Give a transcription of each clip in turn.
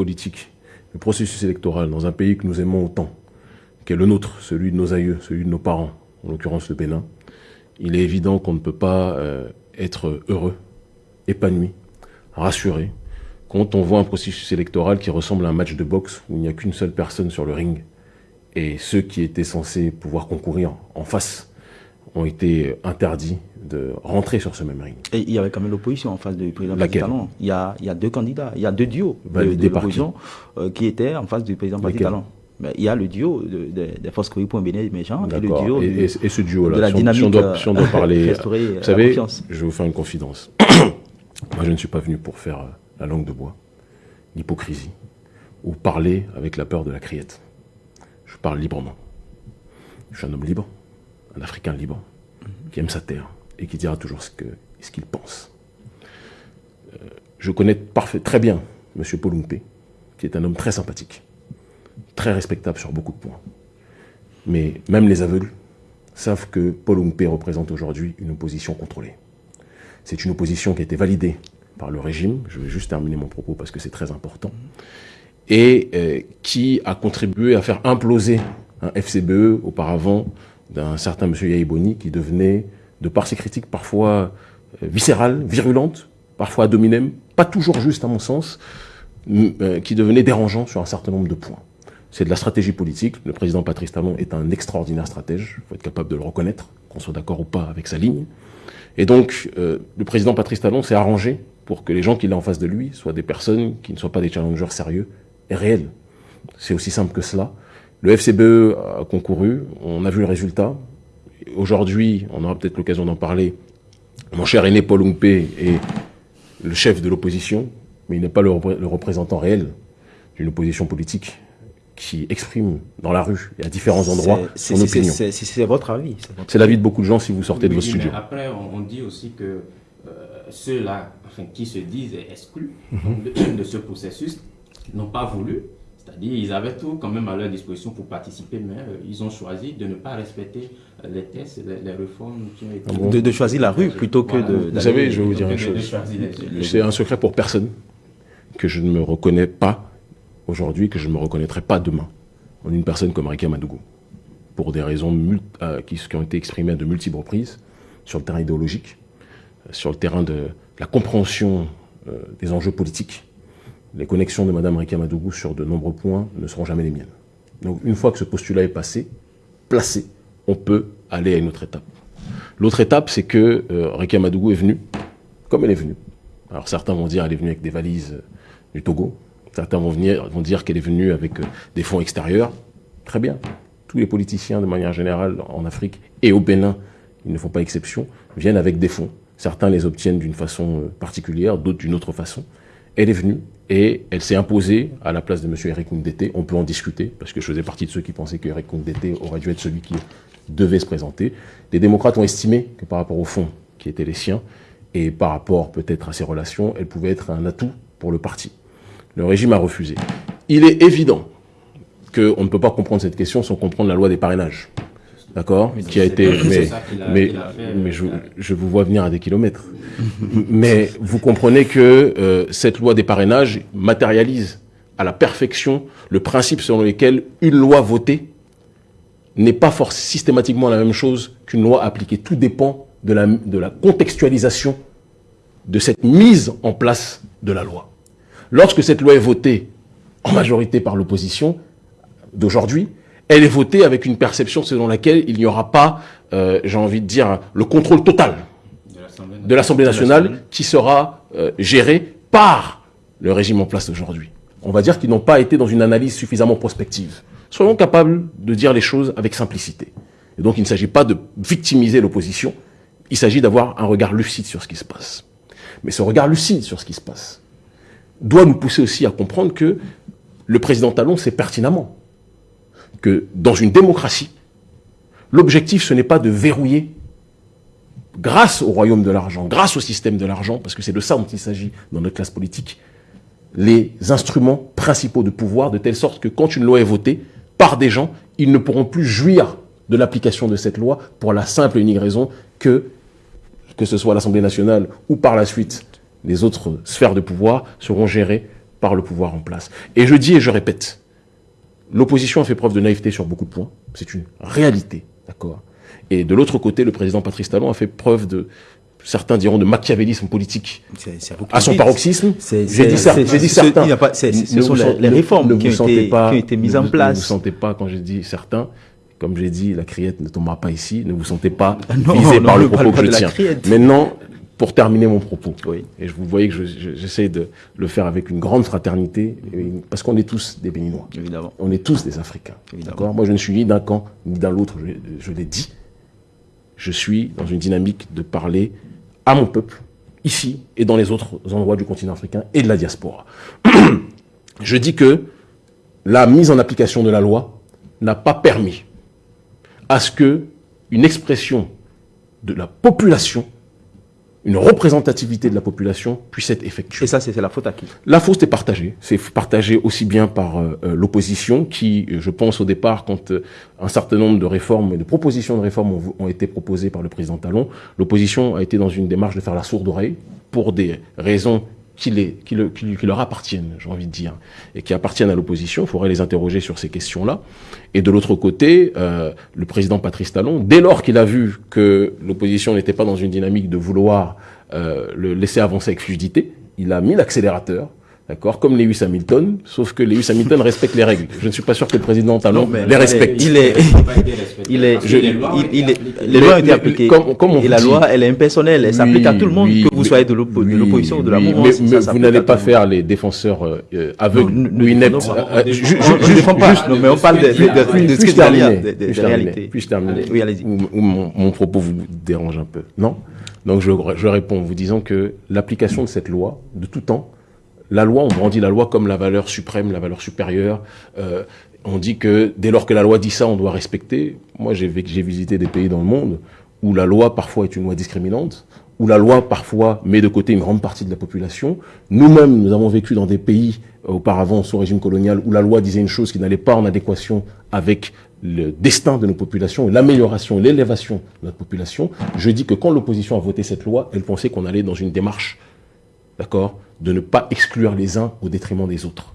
politique, le processus électoral dans un pays que nous aimons autant, qui est le nôtre, celui de nos aïeux, celui de nos parents, en l'occurrence le Bénin, il est évident qu'on ne peut pas euh, être heureux, épanoui, rassuré, quand on voit un processus électoral qui ressemble à un match de boxe où il n'y a qu'une seule personne sur le ring et ceux qui étaient censés pouvoir concourir en face ont été interdits de rentrer sur ce même ring. Et il y avait quand même l'opposition en face du président Laquelle Talon. Il y, a, il y a deux candidats, il y a deux duos de, Validés de par l'opposition euh, qui étaient en face du président Talon. Mais il y a le duo de, de, des forces Koui pour Bénin méchants et le duo Et, et- et ce duo-là, de la si, on- dynamique si on doit, euh, si on doit parler, restaurer vous savez, confiance. je vais vous faire une confidence. Moi, je ne suis pas venu pour faire euh, la langue de bois, l'hypocrisie, ou parler avec la peur de la criette. Je parle librement. Je suis un homme libre, un Africain libre, qui aime sa terre et qui dira toujours ce qu'il pense. Euh, je connais très bien M. Polumpe, qui est un homme très sympathique, très respectable sur beaucoup de points. Mais même les aveugles savent que Paul Oumpe représente aujourd'hui une opposition contrôlée. C'est une opposition qui a été validée par le régime, je vais juste terminer mon propos parce que c'est très important, et euh, qui a contribué à faire imploser un FCBE auparavant d'un certain M. Yaïboni qui devenait, de par ses critiques parfois euh, viscérales, virulentes, parfois ad pas toujours juste à mon sens, euh, qui devenait dérangeant sur un certain nombre de points. C'est de la stratégie politique. Le président Patrice Talon est un extraordinaire stratège. Il faut être capable de le reconnaître, qu'on soit d'accord ou pas avec sa ligne. Et donc, euh, le président Patrice Talon s'est arrangé pour que les gens qu'il a en face de lui soient des personnes qui ne soient pas des challengers sérieux et réels. C'est aussi simple que cela. Le FCBE a concouru, on a vu le résultat. Aujourd'hui, on aura peut-être l'occasion d'en parler. Mon cher aîné Paul Oumpe est le chef de l'opposition, mais il n'est pas le, repré- le représentant réel d'une opposition politique qui exprime dans la rue et à différents endroits son c'est- opinion. c'est- votre avis. c'est l'avis de beaucoup de gens si vous sortez de vos studios. après, on, dit aussi que euh, ceux-là enfin, qui se disent exclus Mhm. de, de ce processus n'ont pas voulu. C'est-à-dire ils avaient tout quand même à leur disposition pour participer, mais euh, ils ont choisi de ne pas respecter euh, les tests, les, les réformes qui ont été... Ah bon de, de choisir la rue plutôt que Voilà. de. Vous savez, je vais vous dire une chose. C'est un secret pour personne que je ne me reconnais pas aujourd'hui, que je ne me reconnaîtrai pas demain en une personne comme Rika Madougou. Pour des raisons euh, qui, qui ont été exprimées à de multiples reprises sur le terrain idéologique, euh, sur le terrain de la compréhension euh, des enjeux politiques. Les connexions de Mme Rika Madougou sur de nombreux points ne seront jamais les miennes. Donc une fois que ce postulat est passé, placé, on peut aller à une autre étape. L'autre étape, c'est que euh, Rika Madougou est venue comme elle est venue. Alors certains vont dire qu'elle est venue avec des valises euh, du Togo, certains vont, dire qu'elle est venue avec euh, des fonds extérieurs. Très bien. Tous les politiciens, de manière générale, en Afrique et au Bénin, ils ne font pas exception, viennent avec des fonds. Certains les obtiennent d'une façon euh, particulière, d'autres d'une autre façon. Elle est venue et elle s'est imposée à la place de M. Eric Ndete. On peut en discuter, parce que je faisais partie de ceux qui pensaient que Eric Ndete aurait dû être celui qui devait se présenter. Les démocrates ont estimé que par rapport au fonds qui étaient les siens, et par rapport peut-être à ses relations, elle pouvait être un atout pour le parti. Le régime a refusé. Il est évident qu'on ne peut pas comprendre cette question sans comprendre la loi des parrainages. D'accord Qui a été. Mais, ça qu'il a- mais, qu'il a fait, mais euh, je, je vous vois venir à des kilomètres. mais vous comprenez que euh, cette loi des parrainages matérialise à la perfection le principe selon lequel une loi votée n'est pas forcément systématiquement la même chose qu'une loi appliquée. Tout dépend de la, de la contextualisation de cette mise en place de la loi. Lorsque cette loi est votée en majorité par l'opposition d'aujourd'hui, elle est votée avec une perception selon laquelle il n'y aura pas, euh, j'ai envie de dire, le contrôle total de l'Assemblée de l'Assemblée nationale qui sera euh, géré par le régime en place aujourd'hui. On va dire qu'ils n'ont pas été dans une analyse suffisamment prospective. Soyons capables de dire les choses avec simplicité. Et donc il ne s'agit pas de victimiser l'opposition, il s'agit d'avoir un regard lucide sur ce qui se passe. Mais ce regard lucide sur ce qui se passe doit nous pousser aussi à comprendre que le président Talon sait pertinemment que dans une démocratie, l'objectif ce n'est pas de verrouiller grâce au royaume de l'argent, grâce au système de l'argent, parce que c'est de ça dont il s'agit dans notre classe politique, les instruments principaux de pouvoir, de telle sorte que quand une loi est votée des gens, ils ne pourront plus jouir de l'application de cette loi pour la simple et unique raison que, que ce soit l'Assemblée nationale ou par la suite les autres sphères de pouvoir seront gérées par le pouvoir en place. Et je dis et je répète, l'opposition a fait preuve de naïveté sur beaucoup de points. C'est une réalité, d'accord? Et de l'autre côté, le président Patrice Talon a fait preuve de, certains diront de machiavélisme politique à son paroxysme. J'ai dit, certains. Ce sont les réformes qui, ont été, pas, qui, ont été, mises en place. Ne vous sentez pas, quand j'ai dit certains, comme j'ai dit, la criette ne tombera pas ici, ne vous sentez pas visé par le propos que je tiens. Maintenant, pour terminer mon propos, et je vous voyez que j'essaie de le faire avec une grande fraternité, parce qu'on est tous des Béninois. Évidemment. On est tous des Africains. Moi, je ne suis ni d'un camp, ni d'un l'autre, je l'ai dit. Je suis dans une dynamique de parler à mon peuple, ici et dans les autres endroits du continent africain et de la diaspora. Je dis que la mise en application de la loi n'a pas permis à ce que une expression de la population une représentativité de la population puisse être effectuée. Et ça, c'est la faute à qui? La faute est partagée. C'est partagé aussi bien par euh, euh, l'opposition qui, je pense au départ, quand euh, un certain nombre de réformes et de propositions de réformes ont, ont été proposées par le président Talon, l'opposition a été dans une démarche de faire la sourde oreille pour des raisons qui, leur appartiennent, j'ai envie de dire, et qui appartiennent à l'opposition. Il faudrait les interroger sur ces questions-là. Et de l'autre côté, euh, le président Patrice Talon, dès lors qu'il a vu que l'opposition n'était pas dans une dynamique de vouloir euh, le laisser avancer avec fluidité, il a mis l'accélérateur D'accord? Comme Lewis Hamilton, sauf que Lewis Hamilton respecte les règles. Je ne suis pas sûr que le président Talon les respecte. Il est, il est, il est, les lois ont été appliquées. Comme, et la loi, elle est impersonnelle. Elle s'applique à tout le monde, que vous soyez de l'opposition ou de la mouvance. Mais, vous n'allez pas faire les défenseurs euh, aveugles ou ineptes. Je ne défends pas, mais on parle de ce qui est de réalité. Puis-je terminer Oui, allez-y. Mon propos vous dérange un peu, non? Donc je réponds en vous disant que l'application de cette loi, de tout temps, la loi, on brandit la loi comme la valeur suprême, la valeur supérieure. Euh, on dit que dès lors que la loi dit ça, on doit respecter. Moi, j'ai visité des pays dans le monde où la loi parfois est une loi discriminante, où la loi parfois met de côté une grande partie de la population. Nous-mêmes, nous avons vécu dans des pays euh, auparavant sous régime colonial où la loi disait une chose qui n'allait pas en adéquation avec le destin de nos populations l'amélioration, l'élévation de notre population. Je dis que quand l'opposition a voté cette loi, elle pensait qu'on allait dans une démarche, d'accord, de ne pas exclure les uns au détriment des autres.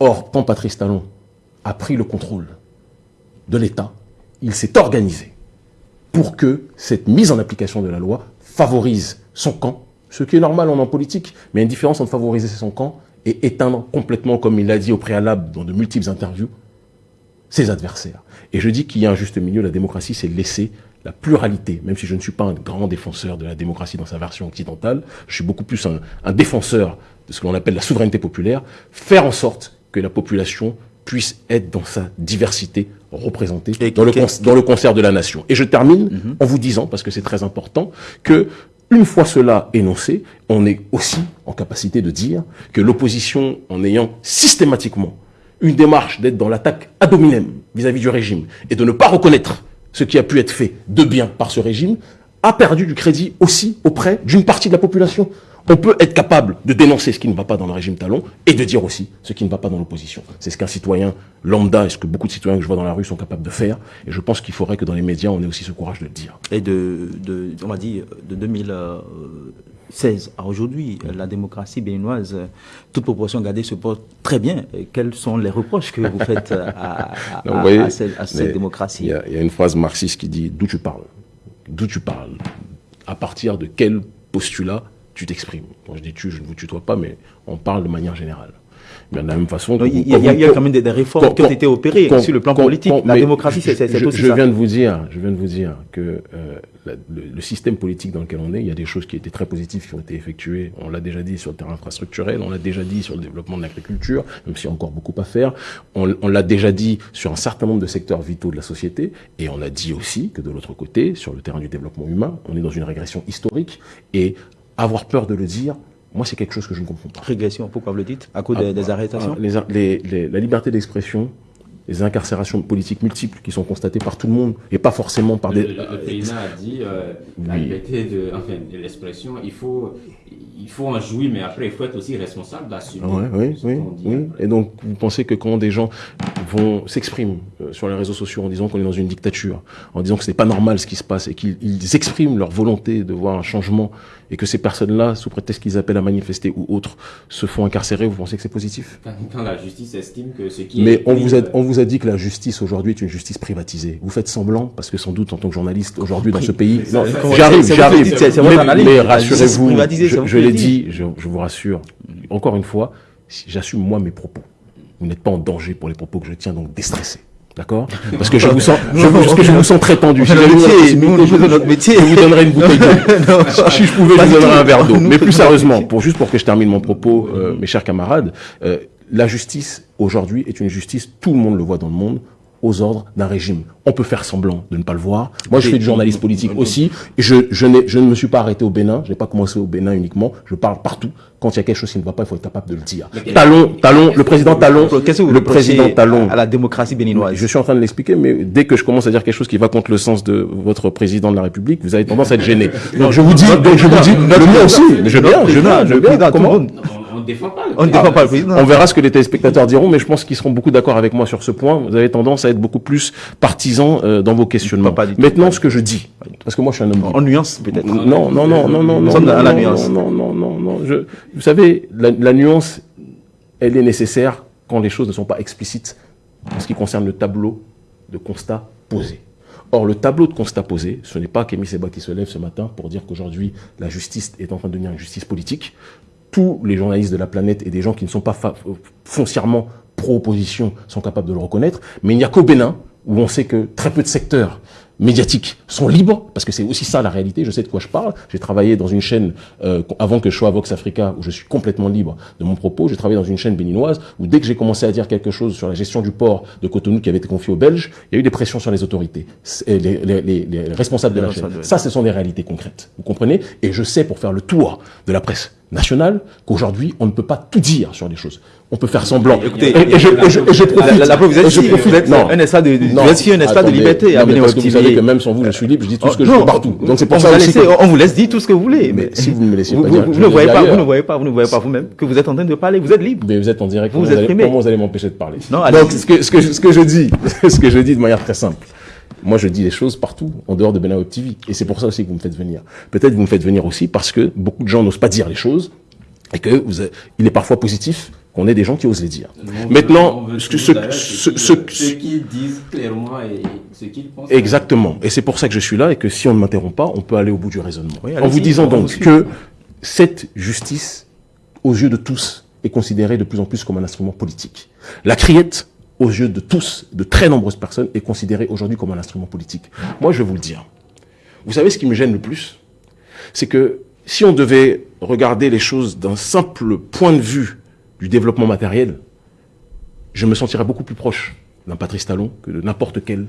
Or, quand Patrice Talon a pris le contrôle de l'État, il s'est organisé pour que cette mise en application de la loi favorise son camp, ce qui est normal en, politique, mais il une différence entre favoriser son camp et éteindre complètement, comme il l'a dit au préalable dans de multiples interviews, ses adversaires. Et je dis qu'il y a un juste milieu, la démocratie, c'est laisser la pluralité, même si je ne suis pas un grand défenseur de la démocratie dans sa version occidentale, je suis beaucoup plus un, défenseur de ce que l'on appelle la souveraineté populaire, faire en sorte que la population puisse être dans sa diversité représentée dans, le, dans le concert de la nation. Et je termine mhm. en vous disant, parce que c'est très important, que une fois cela énoncé, on est aussi en capacité de dire que l'opposition, en ayant systématiquement une démarche d'être dans l'attaque ad hominem vis-à-vis du régime et de ne pas reconnaître ce qui a pu être fait de bien par ce régime, a perdu du crédit aussi auprès d'une partie de la population. On peut être capable de dénoncer ce qui ne va pas dans le régime talon et de dire aussi ce qui ne va pas dans l'opposition. C'est ce qu'un citoyen lambda et ce que beaucoup de citoyens que je vois dans la rue sont capables de faire. Et je pense qu'il faudrait que dans les médias, on ait aussi ce courage de le dire. Et de, on m'a dit, de 2016 à aujourd'hui, la démocratie béninoise, toute proportion gardée, se porte très bien. quels sont les reproches que vous faites à, cette, démocratie? Il y, y, a une phrase marxiste qui dit d'où tu parles? D'où tu parles? À partir de quel postulat tu t'exprimes? Quand je dis tu, je ne vous tutoie pas, mais on parle de manière générale. Mais de la même façon... il, y a, quand même des, réformes qui ont été opérées sur le plan politique. la démocratie, c'est aussi je Viens de vous dire, je viens de vous dire que euh, le, système politique dans lequel on est, il y a des choses qui étaient très positives qui ont été effectuées. On l'a déjà dit sur le terrain infrastructurel, on l'a déjà dit sur le développement de l'agriculture, même s'il y a encore beaucoup à faire. On, on l'a déjà dit sur un certain nombre de secteurs vitaux de la société. Et on a dit aussi que de l'autre côté, sur le terrain du développement humain, on est dans une régression historique. Et avoir peur de le dire, moi, c'est quelque chose que je ne comprends pas. Régression, pourquoi vous le dites? À cause des, ah, arrestations? ah, La liberté d'expression, les incarcérations politiques multiples qui sont constatées par tout le monde et pas forcément par des. Le, président a dit euh, la liberté de, enfin, l'expression, il faut, il faut en jouir, mais après il faut être aussi responsable d'assumer. oui, oui, oui. Et donc vous pensez que quand des gens vont s'expriment euh, sur les réseaux sociaux en disant qu'on est dans une dictature, en disant que ce n'est pas normal ce qui se passe et qu'ils expriment leur volonté de voir un changement et que ces personnes-là, sous prétexte qu'ils appellent à manifester ou autres, se font incarcérer, vous pensez que c'est positif? Quand, la justice estime que ce qui Mais on vous, a, on vous a dit que la justice aujourd'hui est une justice privatisée. Vous faites semblant, parce que sans doute en tant que journaliste aujourd'hui dans ce pays... J'arrive, j'arrive. Mais, mais rassurez-vous, je, je l'ai dit, je, je vous rassure, encore une fois, j'assume moi mes propos. Vous n'êtes pas en danger pour les propos que je tiens, donc déstressé. D'accord? Parce que je vous sens, je, parce que je vous sens très tendu. Si notre métier. Je vous donnerai une bouteille d'eau. si je pouvais, je vous donnerais un verre d'eau. Mais plus sérieusement, pour juste pour que je termine mon propos, euh, mes chers camarades, euh, la justice aujourd'hui est une justice, tout le monde le voit dans le monde, aux ordres d'un régime. On peut faire semblant de ne pas le voir. Moi, je fais du journalisme politique aussi. Et je, je, je ne me suis pas arrêté au Bénin. Je n'ai pas commencé au Bénin uniquement. Je parle partout. Quand il y a quelque chose qui ne va pas, il faut être capable de le dire. Talon, Talon, le président Talon, le président Talon. À la démocratie béninoise? Je suis en train de l'expliquer, mais dès que je commence à dire quelque chose qui va contre le sens de votre président de la République, vous avez tendance à être gêné. Donc je vous dis, donc je vous dis, le mien aussi. Je viens, je viens, je viens. Comment? On ne défend pas le On ne défend pas le président. On verra ce que les téléspectateurs diront, mais je pense qu'ils seront beaucoup d'accord avec moi sur ce point. Vous avez tendance à être beaucoup plus partisan euh, dans vos questionnements. Pas du tout. Maintenant, ce que je dis, parce que moi je suis un homme. En nuance, peut-être. Non, non, non, non, non, non, Nous sommes non, la non, nuance. non, non, non, non. Je, vous savez, la, la nuance, elle est nécessaire quand les choses ne sont pas explicites en ce qui concerne le tableau de constat posé. Or, le tableau de constat posé, ce n'est pas Kémy Seba qui se lève ce matin pour dire qu'aujourd'hui, la justice est en train de devenir une justice politique. Tous les journalistes de la planète et des gens qui ne sont pas fa- foncièrement pro-opposition sont capables de le reconnaître. Mais il n'y a qu'au Bénin, où on sait que très peu de secteurs médiatiques sont libres, parce que c'est aussi ça la réalité, je sais de quoi je parle. J'ai travaillé dans une chaîne, euh, avant que je sois à Vox Africa, où je suis complètement libre de mon propos, j'ai travaillé dans une chaîne béninoise, où dès que j'ai commencé à dire quelque chose sur la gestion du port de Cotonou qui avait été confié aux Belges, il y a eu des pressions sur les autorités, les, les, les, les responsables de la chaîne. Ça, ce sont des réalités concrètes, vous comprenez? Et je sais, pour faire le tour de la presse nationale, qu'aujourd'hui, on ne peut pas tout dire sur les choses. On peut faire semblant. Écoutez, et, et je, et je, et je profite. La, la, vous êtes, je profite. vous êtes non. un espace de, Non. vous êtes ici un espace de Attendez. liberté Non, mais parce que vous savez que même sans vous, je suis libre, je dis tout ce que je Non, veux partout. Donc c'est on pour vous ça a aussi laissé- que... on vous laisse dire tout ce que vous voulez. Mais si vous ne me laissiez vous, pas vous- dire, vous je ne voyez pas, vous ne voyez pas, vous ne voyez pas vous-même que vous êtes en train de parler. Vous êtes libre. Mais vous êtes en direct, Vous vous exprimez. comment vous allez m'empêcher de parler. Donc ce que je dis, ce que je dis de manière très simple, moi je dis les choses partout, en dehors de Benin Web TV. Et c'est pour ça aussi que vous me faites venir. Peut-être vous me faites venir aussi parce que beaucoup de gens n'osent pas dire les choses et que vous avez- il est parfois positif qu'on ait des gens qui osent les dire. Maintenant, ce, ce, ce, ce- ce qu'ils disent clairement et ce qu'ils pensent. Exactement. Et c'est pour ça que je suis là et que si on ne m'interrompt pas, on peut aller au bout du raisonnement. Oui, en vous disant on donc que cette justice, aux yeux de tous, est considérée de plus en plus comme un instrument politique. La criette, aux yeux de tous, de très nombreuses personnes, est considérée aujourd'hui comme un instrument politique. Moi, je vais vous le dire. Vous savez ce qui me gêne le plus? C'est que si on devait regarder les choses d'un simple point de vue du développement matériel, je me sentirais beaucoup plus proche d'un Patrice Talon que de n'importe quel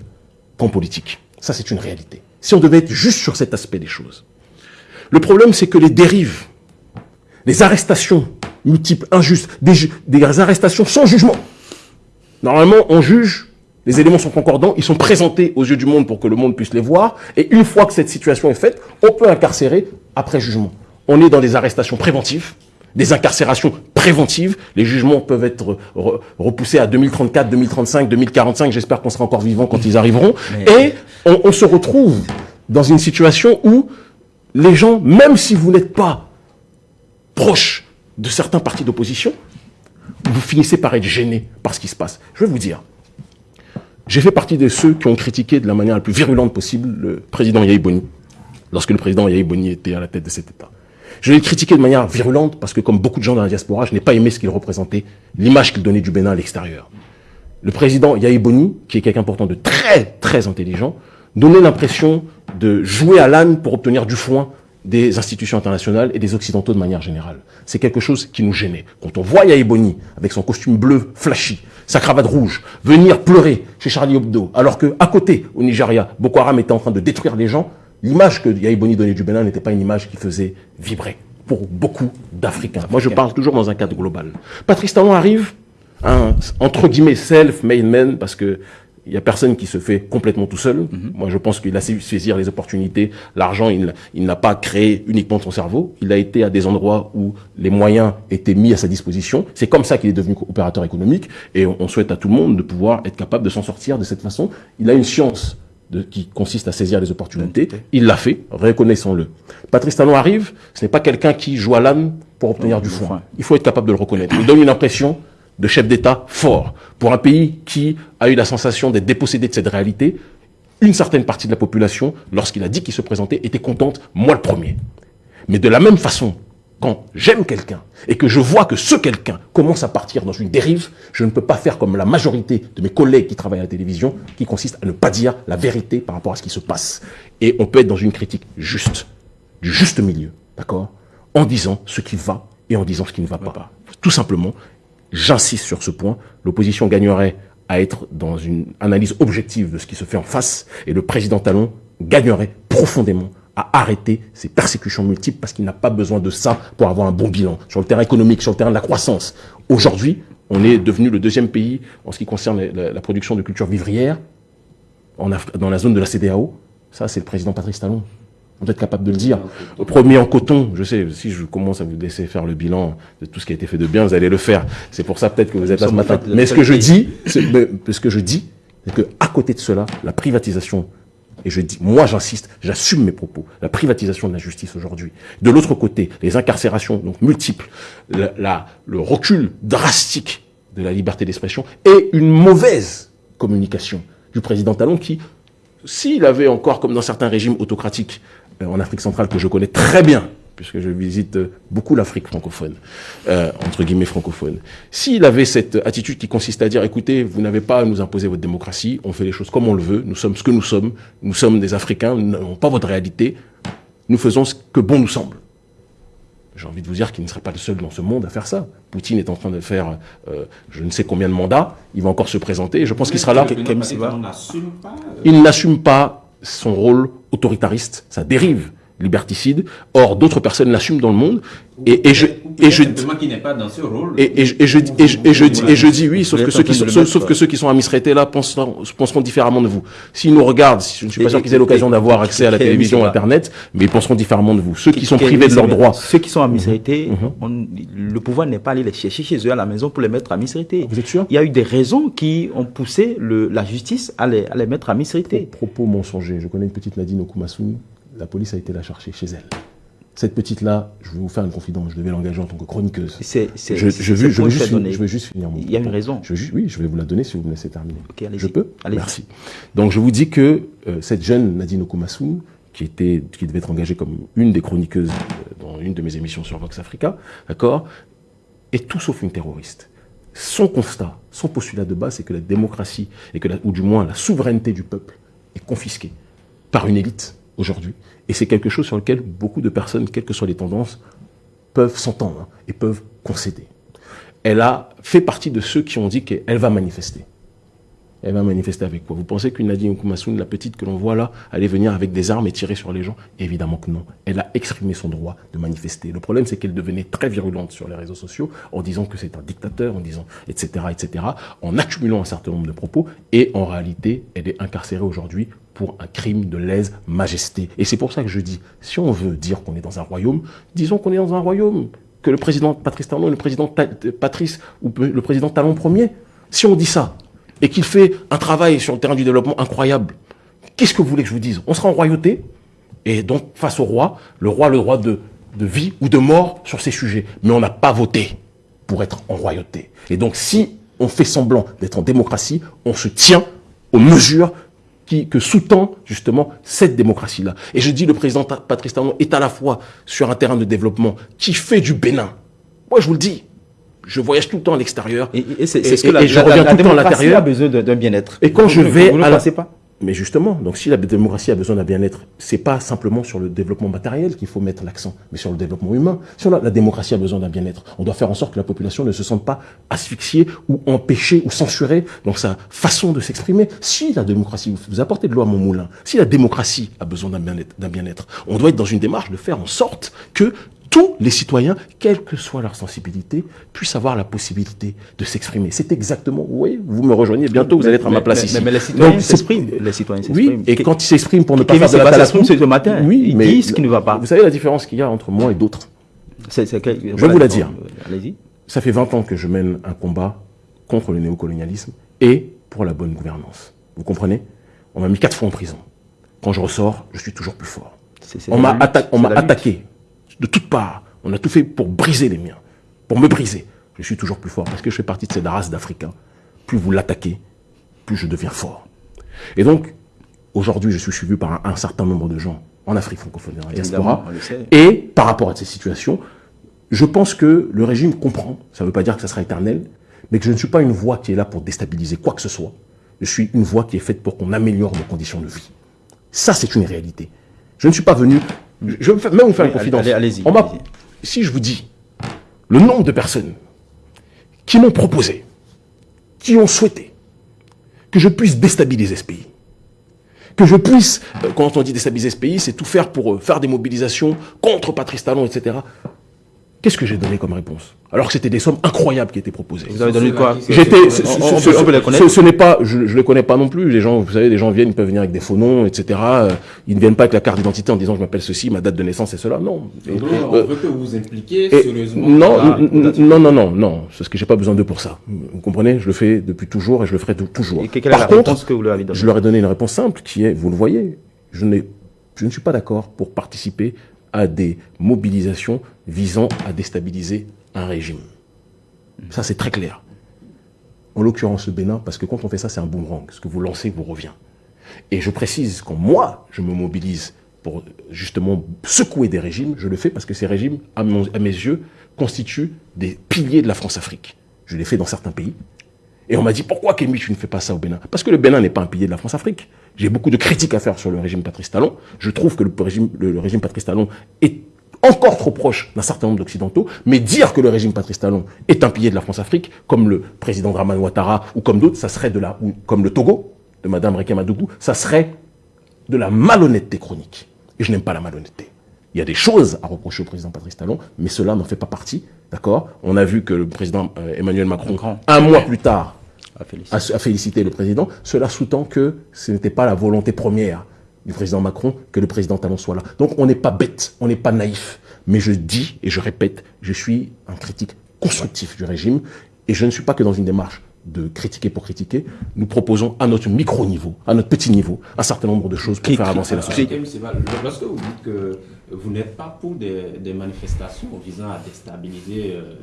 camp politique. Ça, c'est une réalité. Si on devait être juste sur cet aspect des choses. Le problème, c'est que les dérives, les arrestations multiples, injustes, des, des arrestations sans jugement. Normalement, on juge, les éléments sont concordants, ils sont présentés aux yeux du monde pour que le monde puisse les voir, et une fois que cette situation est faite, on peut incarcérer après jugement. On est dans des arrestations préventives, des incarcérations préventives. Les jugements peuvent être re- repoussés à 2034, 2035, 2045. J'espère qu'on sera encore vivant quand ils arriveront. Et on, on se retrouve dans une situation où les gens, même si vous n'êtes pas proche de certains partis d'opposition, vous finissez par être gêné par ce qui se passe. Je vais vous dire, j'ai fait partie de ceux qui ont critiqué de la manière la plus virulente possible le président Yahi Boni, lorsque le président Yahi Boni était à la tête de cet État. Je l'ai critiqué de manière virulente parce que, comme beaucoup de gens dans la diaspora, je n'ai pas aimé ce qu'il représentait, l'image qu'il donnait du Bénin à l'extérieur. Le président Yahi Boni, qui est quelqu'un pourtant de très, très intelligent, donnait l'impression de jouer à l'âne pour obtenir du foin des institutions internationales et des Occidentaux de manière générale. C'est quelque chose qui nous gênait. Quand on voit Yahi Boni, avec son costume bleu flashy, sa cravate rouge, venir pleurer chez Charlie Hebdo, alors que à côté, au Nigeria, Boko Haram était en train de détruire les gens, l'image que Yahi Boni donnait du Bénin n'était pas une image qui faisait vibrer pour beaucoup d'Africains. Moi, je parle toujours dans un cadre global. Patrice Talon arrive, un, entre guillemets, self-made man, parce que il n'y a personne qui se fait complètement tout seul. Moi, je pense qu'il a su saisir les opportunités. L'argent, il, il n'a pas créé uniquement son cerveau. Il a été à des endroits où les moyens étaient mis à sa disposition. C'est comme ça qu'il est devenu opérateur économique. Et on, on souhaite à tout le monde de pouvoir être capable de s'en sortir de cette façon. Il a une science de, qui consiste à saisir les opportunités. Il l'a fait, reconnaissons-le. Patrice Talon arrive, ce n'est pas quelqu'un qui joue à l'âne pour obtenir du foin. Il faut être capable de le reconnaître. Il donne une impression de chef d'État fort. Pour un pays qui a eu la sensation d'être dépossédé de cette réalité, une certaine partie de la population, lorsqu'il a dit qu'il se présentait, était contente, moi le premier. Mais de la même façon, quand j'aime quelqu'un et que je vois que ce quelqu'un commence à partir dans une dérive, je ne peux pas faire comme la majorité de mes collègues qui travaillent à la télévision, qui consiste à ne pas dire la vérité par rapport à ce qui se passe. Et on peut être dans une critique juste, du juste milieu, d'accord? En disant ce qui va et en disant ce qui ne va pas. Tout simplement, j'insiste sur ce point, l'opposition gagnerait à être dans une analyse objective de ce qui se fait en face et le président Talon gagnerait profondément à arrêter ces persécutions multiples parce qu'il n'a pas besoin de ça pour avoir un bon bilan sur le terrain économique, sur le terrain de la croissance. Aujourd'hui, on est devenu le deuxième pays en ce qui concerne la, production de culture vivrière dans la zone de la CDAO. Ça, c'est le président Patrice Talon. On doit être capable de le dire. Premier en coton, je sais, si je commence à vous laisser faire le bilan de tout ce qui a été fait de bien, vous allez le faire. C'est pour ça peut-être que vous êtes là ce matin. Mais ce que je dis, ce que je dis, c'est que à côté de cela, la privatisation et je dis, moi j'insiste, j'assume mes propos, la privatisation de la justice aujourd'hui. De l'autre côté, les incarcérations donc multiples, la, la, le recul drastique de la liberté d'expression et une mauvaise communication du président Talon qui, s'il avait encore, comme dans certains régimes autocratiques en Afrique centrale que je connais très bien, puisque je visite beaucoup l'Afrique francophone, euh, entre guillemets francophone. S'il avait cette attitude qui consiste à dire, écoutez, vous n'avez pas à nous imposer votre démocratie, on fait les choses comme on le veut, nous sommes ce que nous sommes, nous sommes des Africains, nous n'avons pas votre réalité, nous faisons ce que bon nous semble. J'ai envie de vous dire qu'il ne serait pas le seul dans ce monde à faire ça. Poutine est en train de faire euh, je ne sais combien de mandats, il va encore se présenter, et je pense qu'il sera là. Il n'assume pas son rôle autoritariste, ça dérive liberticide. Or, d'autres personnes l'assument dans le monde. Et, et je, et je, et, et, je, et je, et je, et je, dis, et je dis oui, sauf que ceux qui sont, sauf que ceux qui sont à Misraité là penseront, penseront différemment de vous. S'ils nous regardent, je ne suis pas sûr qu'ils aient l'occasion d'avoir accès à la télévision, Internet, mais ils penseront différemment de vous. Ceux qui sont privés de leurs droits. Ceux qui sont à Misraité, le pouvoir n'est pas allé les chercher chez eux à la maison pour les mettre à Misraité. Vous êtes sûr? Il y a eu des raisons qui ont poussé le, la justice à les, à les mettre à Misraité. Propos mensongers. Je connais une petite Nadine Okumasoun la police a été la chercher chez elle. Cette petite-là, je vais vous faire une confidence, je devais l'engager en tant que chroniqueuse. C'est, je, je, je, veux, je, veux juste, je veux juste finir mon Il y a une raison. Je oui, je vais vous la donner si vous me laissez terminer. Okay, je peux Merci. Donc je vous dis que euh, cette jeune Nadine Okumasou, qui, était, qui devait être engagée comme une des chroniqueuses euh, dans une de mes émissions sur Vox Africa, d'accord, est tout sauf une terroriste. Son constat, son postulat de base, c'est que la démocratie, et que la, ou du moins la souveraineté du peuple, est confisquée par une élite aujourd'hui. Et c'est quelque chose sur lequel beaucoup de personnes, quelles que soient les tendances, peuvent s'entendre et peuvent concéder. Elle a fait partie de ceux qui ont dit qu'elle va manifester. Elle va manifester avec quoi Vous pensez qu'une Nadine Koumassoun, la petite que l'on voit là, allait venir avec des armes et tirer sur les gens? Évidemment que non. Elle a exprimé son droit de manifester. Le problème, c'est qu'elle devenait très virulente sur les réseaux sociaux en disant que c'est un dictateur, en disant etc., etc., en accumulant un certain nombre de propos. Et en réalité, elle est incarcérée aujourd'hui pour un crime de lèse-majesté. Et c'est pour ça que je dis, si on veut dire qu'on est dans un royaume, disons qu'on est dans un royaume, que le président Patrice Talon le président Patrice ou le président Talon premier. Si on dit ça, et qu'il fait un travail sur le terrain du développement incroyable, qu'est-ce que vous voulez que je vous dise? On sera en royauté, et donc face au roi, le roi le de, de vie ou de mort sur ces sujets. Mais on n'a pas voté pour être en royauté. Et donc si on fait semblant d'être en démocratie, on se tient aux mesures qui, que sous-tend justement cette démocratie-là. Et je dis le président Patrice Talon est à la fois sur un terrain de développement qui fait du Bénin. Moi, je vous le dis, je voyage tout le temps à l'extérieur. Et, et c'est ce que la, je reviens la, tout le temps à l'intérieur. a besoin d'un bien-être. Et quand je vais vous à la... pas? Mais justement, donc si la démocratie a besoin d'un bien-être, c'est pas simplement sur le développement matériel qu'il faut mettre l'accent, mais sur le développement humain. Si on a, la démocratie a besoin d'un bien-être, on doit faire en sorte que la population ne se sente pas asphyxiée ou empêchée ou censurée dans sa façon de s'exprimer. Si la démocratie, vous apportez de l'eau à mon moulin, si la démocratie a besoin d'un bien-être, d'un bien-être, on doit être dans une démarche de faire en sorte que tous les citoyens, quelle que soit leur sensibilité, puissent avoir la possibilité de s'exprimer. C'est exactement, oui, vous me rejoignez, bientôt vous allez être à ma place ici. Mais, les citoyens s'expriment. Les citoyens Oui, et quand ils s'expriment pour ne pas faire de la c'est ce matin. Oui, ils mais disent ce qui ne va pas. Vous savez la différence qu'il y a entre moi et d'autres? Je vais vous la dire. Allez-y. Ça fait 20 ans que je mène un combat contre le néocolonialisme et pour la bonne gouvernance. Vous comprenez? On m'a mis quatre fois en prison. Quand je ressors, je suis toujours plus fort. on m'a attaqué de toutes parts. On a tout fait pour briser les miens, pour me briser. Je suis toujours plus fort parce que je fais partie de cette race d'Africains. Plus vous l'attaquez, plus je deviens fort. Et donc, aujourd'hui, je suis suivi par un, certain nombre de gens en Afrique francophone et en diaspora. Et par rapport à ces situations, je pense que le régime comprend, ça ne veut pas dire que ça sera éternel, mais que je ne suis pas une voix qui est là pour déstabiliser quoi que ce soit. Je suis une voix qui est faite pour qu'on améliore nos conditions de vie. Ça, c'est une réalité. Je ne suis pas venu je vais même vous faire une confidence. Allez-y. si je vous dis le nombre de personnes qui m'ont proposé, qui ont souhaité que je puisse déstabiliser ce pays, que je puisse, euh, quand on dit déstabiliser ce pays, c'est tout faire pour euh, faire des mobilisations contre Patrice Talon, etc. Qu'est-ce que j'ai donné comme réponse Alors que c'était des sommes incroyables qui étaient proposées. Vous avez donné quoi J'étais, ce, n'est pas, je, ne les connais pas non plus. Les gens, vous savez, les gens viennent, ils peuvent venir avec des faux noms, etc. Euh, ils ne viennent pas avec la carte d'identité en disant je m'appelle ceci, ma date de naissance est cela. Non. on veut que vous vous impliquiez sérieusement. Non, non, non, non, non. C'est ce que j'ai pas besoin d'eux pour ça. Vous comprenez? Je le fais depuis toujours et je le ferai toujours. Et quelle est la réponse que vous leur avez donnée? Je leur ai donné une réponse simple qui est, vous le voyez, je n'ai, je ne suis pas d'accord pour participer à des mobilisations visant à déstabiliser un régime. Ça, c'est très clair. En l'occurrence, le Bénin, parce que quand on fait ça, c'est un boomerang. Ce que vous lancez vous revient. Et je précise, quand moi, je me mobilise pour justement secouer des régimes, je le fais parce que ces régimes, à, mes yeux, constituent des piliers de la France-Afrique. Je l'ai fait dans certains pays. Et on m'a dit, pourquoi Kémy, tu ne fais pas ça au Bénin? Parce que le Bénin n'est pas un pilier de la France-Afrique. J'ai beaucoup de critiques à faire sur le régime Patrice Talon. Je trouve que le régime, le Patrice Talon est encore trop proche d'un certain nombre d'Occidentaux, mais dire que le régime Patrice Talon est un pilier de la France-Afrique, comme le président Draman Ouattara ou comme d'autres, ça serait de la, ou comme le Togo, de Madame Rekamadougou, ça serait de la malhonnêteté chronique. Et je n'aime pas la malhonnêteté. Il y a des choses à reprocher au président Patrice Talon, mais cela n'en fait pas partie. D'accord? On a vu que le président euh, Emmanuel Macron, un mois plus tard, a félicité le président. Cela sous-tend que ce n'était pas la volonté première du président Macron que le président Talon soit là. Donc on n'est pas bête, on n'est pas naïf. Mais je dis et je répète, je suis un critique constructif du régime et je ne suis pas que dans une démarche de critiquer pour critiquer. Nous proposons à notre micro-niveau, à notre petit niveau, un certain nombre de choses pour faire avancer la société. Lorsque vous dites que vous n'êtes pas pour des, manifestations visant à déstabiliser euh,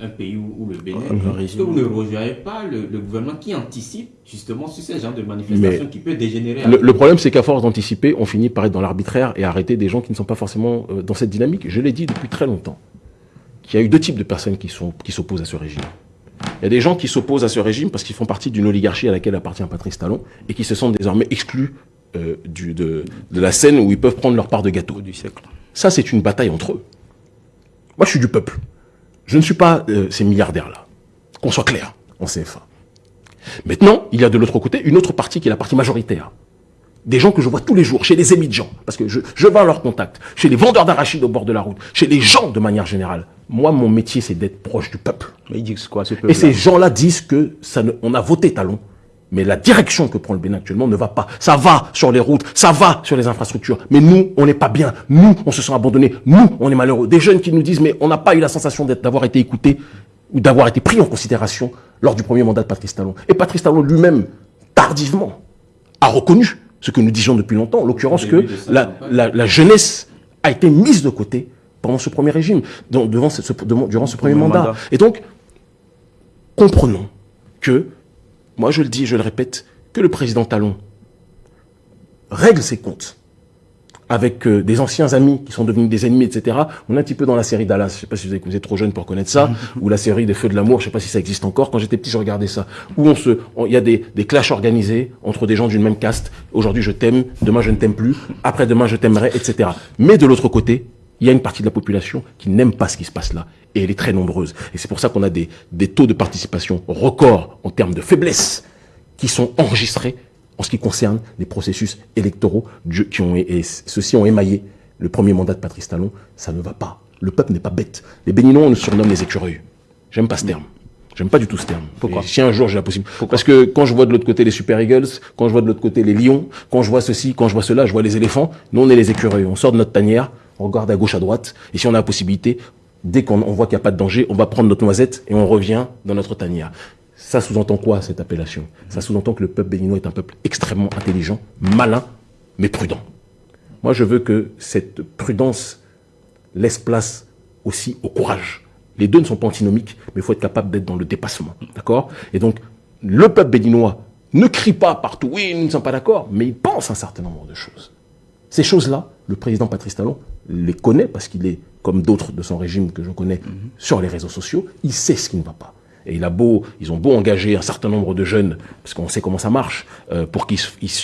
un pays ou, le Bénin, est-ce que vous ne rejoignez pas le, gouvernement qui anticipe justement sur ce genre de manifestations qui peut dégénérer Le, problème, c'est qu'à force d'anticiper, on finit par être dans l'arbitraire et arrêter des gens qui ne sont pas forcément euh, dans cette dynamique. Je l'ai dit depuis très longtemps, qu'il y a eu deux types de personnes qui s'opposent qui à ce régime. Il y a des gens qui s'opposent à ce régime parce qu'ils font partie d'une oligarchie à laquelle appartient Patrice Talon et qui se sentent désormais exclus euh, du, de, la scène où ils peuvent prendre leur part de gâteau. Du siècle. Ça, c'est une bataille entre eux. Moi, je suis du peuple. Je ne suis pas euh, ces milliardaires-là. Qu'on soit clair, en CFA. Maintenant, il y a de l'autre côté une autre partie qui est la partie majoritaire. Des gens que je vois tous les jours, chez les émigrants, parce que je, je vais à leur contact, chez les vendeurs d'arachides au bord de la route, chez les gens de manière générale. Moi, mon métier, c'est d'être proche du peuple. Mais ils disent quoi, ce Et ces gens-là disent que ça ne, on a voté talon, mais la direction que prend le Bénin actuellement ne va pas. Ça va sur les routes, ça va sur les infrastructures. Mais nous, on n'est pas bien. Nous, on se sent abandonnés. Nous, on est malheureux. Des jeunes qui nous disent, mais on n'a pas eu la sensation d'avoir été écoutés ou d'avoir été pris en considération lors du premier mandat de Patrice Talon. Et Patrice Talon lui-même, tardivement, a reconnu ce que nous disions depuis longtemps, en l'occurrence que la, jeunesse a été mise de côté pendant ce premier régime, devant ce, durant ce premier mandat. Et donc, comprenons que moi je le dis, je le répète, que le président Talon règle ses comptes avec euh, des anciens amis qui sont devenus des ennemis, etc. On est un petit peu dans la série Dallas. Je sais pas si vous, êtes, vous êtes trop jeune pour connaître ça, ou la série des Feux de l'amour. Je sais pas si ça existe encore. Quand j'étais petit, je regardais ça. Où on se, il y a des, des clashs organisés entre des gens d'une même caste. Aujourd'hui, je t'aime. Demain, je ne t'aime plus. Après demain, je t'aimerai, etc. Mais de l'autre côté, il y a une partie de la population qui n'aime pas ce qui se passe là. Et elle est très nombreuse. Et c'est pour ça qu'on a des, des taux de participation records en termes de faiblesse qui sont enregistrés en ce qui concerne les processus électoraux qui ont, et ceux-ci ont émaillé le premier mandat de Patrice Talon. Ça ne va pas. Le peuple n'est pas bête. Les Béninois, on nous surnomme les écureuils. J'aime pas ce terme. J'aime pas du tout ce terme. Pourquoi Si un jour j'ai la possibilité. Parce que quand je vois de l'autre côté les Super Eagles, quand je vois de l'autre côté les lions, quand je vois ceci, quand je vois cela, je vois les éléphants. Nous, on est les écureuils. On sort de notre tanière, on regarde à gauche, à droite. Et si on a la possibilité, dès qu'on voit qu'il n'y a pas de danger, on va prendre notre noisette et on revient dans notre tanière. Ça sous-entend quoi, cette appellation? Ça sous-entend que le peuple béninois est un peuple extrêmement intelligent, malin, mais prudent. Moi, je veux que cette prudence laisse place aussi au courage. Les deux ne sont pas antinomiques, mais il faut être capable d'être dans le dépassement. D'accord? Et donc, le peuple béninois ne crie pas partout, oui, nous ne sommes pas d'accord, mais il pense un certain nombre de choses. Ces choses-là, le président Patrice Talon les connaît parce qu'il est, comme d'autres de son régime que je connais, sur les réseaux sociaux. Il sait ce qui ne va pas. Et il a beau, ils ont beau engager un certain nombre de jeunes, parce qu'on sait comment ça marche, euh, pour qu'ils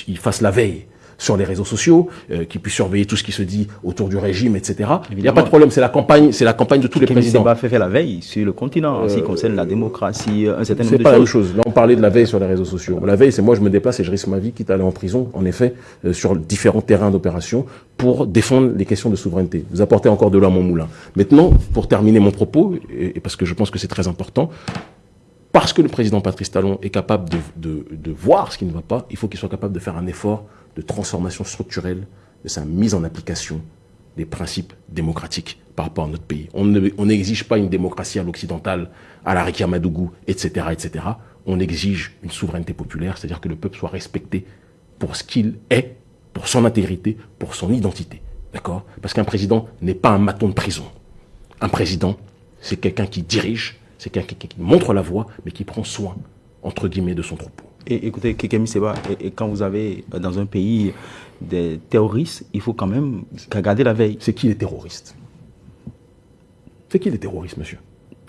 ils fassent la veille sur les réseaux sociaux, euh, qui puissent surveiller tout ce qui se dit autour du régime, etc. Il n'y a pas de problème, c'est la campagne, c'est la campagne de tous les présidents. pas fait, fait la veille sur le continent, en ce qui concerne la démocratie, un certain nombre de choses. C'est pas la même chose. Là, on parlait de la veille sur les réseaux sociaux. La veille, c'est moi, je me déplace et je risque ma vie, quitte à aller en prison, en effet, euh, sur différents terrains d'opération, pour défendre les questions de souveraineté. Vous apportez encore de l'eau à mon moulin. Maintenant, pour terminer mon propos, et, parce que je pense que c'est très important, parce que le président Patrice Talon est capable de, de, de voir ce qui ne va pas, il faut qu'il soit capable de faire un effort de transformation structurelle de sa mise en application des principes démocratiques par rapport à notre pays. On n'exige pas une démocratie à l'occidental, à la Madougou, etc., etc. On exige une souveraineté populaire, c'est-à-dire que le peuple soit respecté pour ce qu'il est, pour son intégrité, pour son identité. D'accord? Parce qu'un président n'est pas un maton de prison. Un président, c'est quelqu'un qui dirige, c'est quelqu'un qui montre la voie, mais qui prend soin, entre guillemets, de son troupeau. Écoutez, Kekemi Seba, et, quand vous avez euh, dans un pays des terroristes, il faut quand même garder la veille. C'est qui les terroristes? C'est qui les terroristes, monsieur?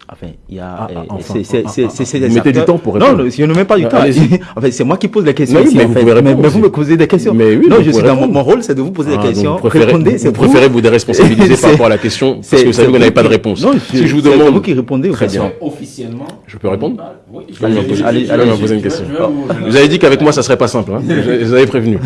Enfin, il y a. Ah, ah, euh, c'est mettez du temps pour répondre. Non, je ne mets pas du temps. enfin, c'est moi qui pose la question. mais, vous, mais, vous me posez des questions. Mais oui, non, je suis dans mon, rôle, c'est de vous poser des ah, questions. Vous préférez, vous, préférez vous déresponsabiliser par rapport à la question parce que vous savez que vous n'avez pas de réponse. Non, si je vous demande. vous qui répondez. Très bien. Officiellement. Je peux répondre Oui. Allez, allez, me poser une question. Vous avez dit qu'avec moi, ça serait pas simple. Hein. Vous avez prévenu.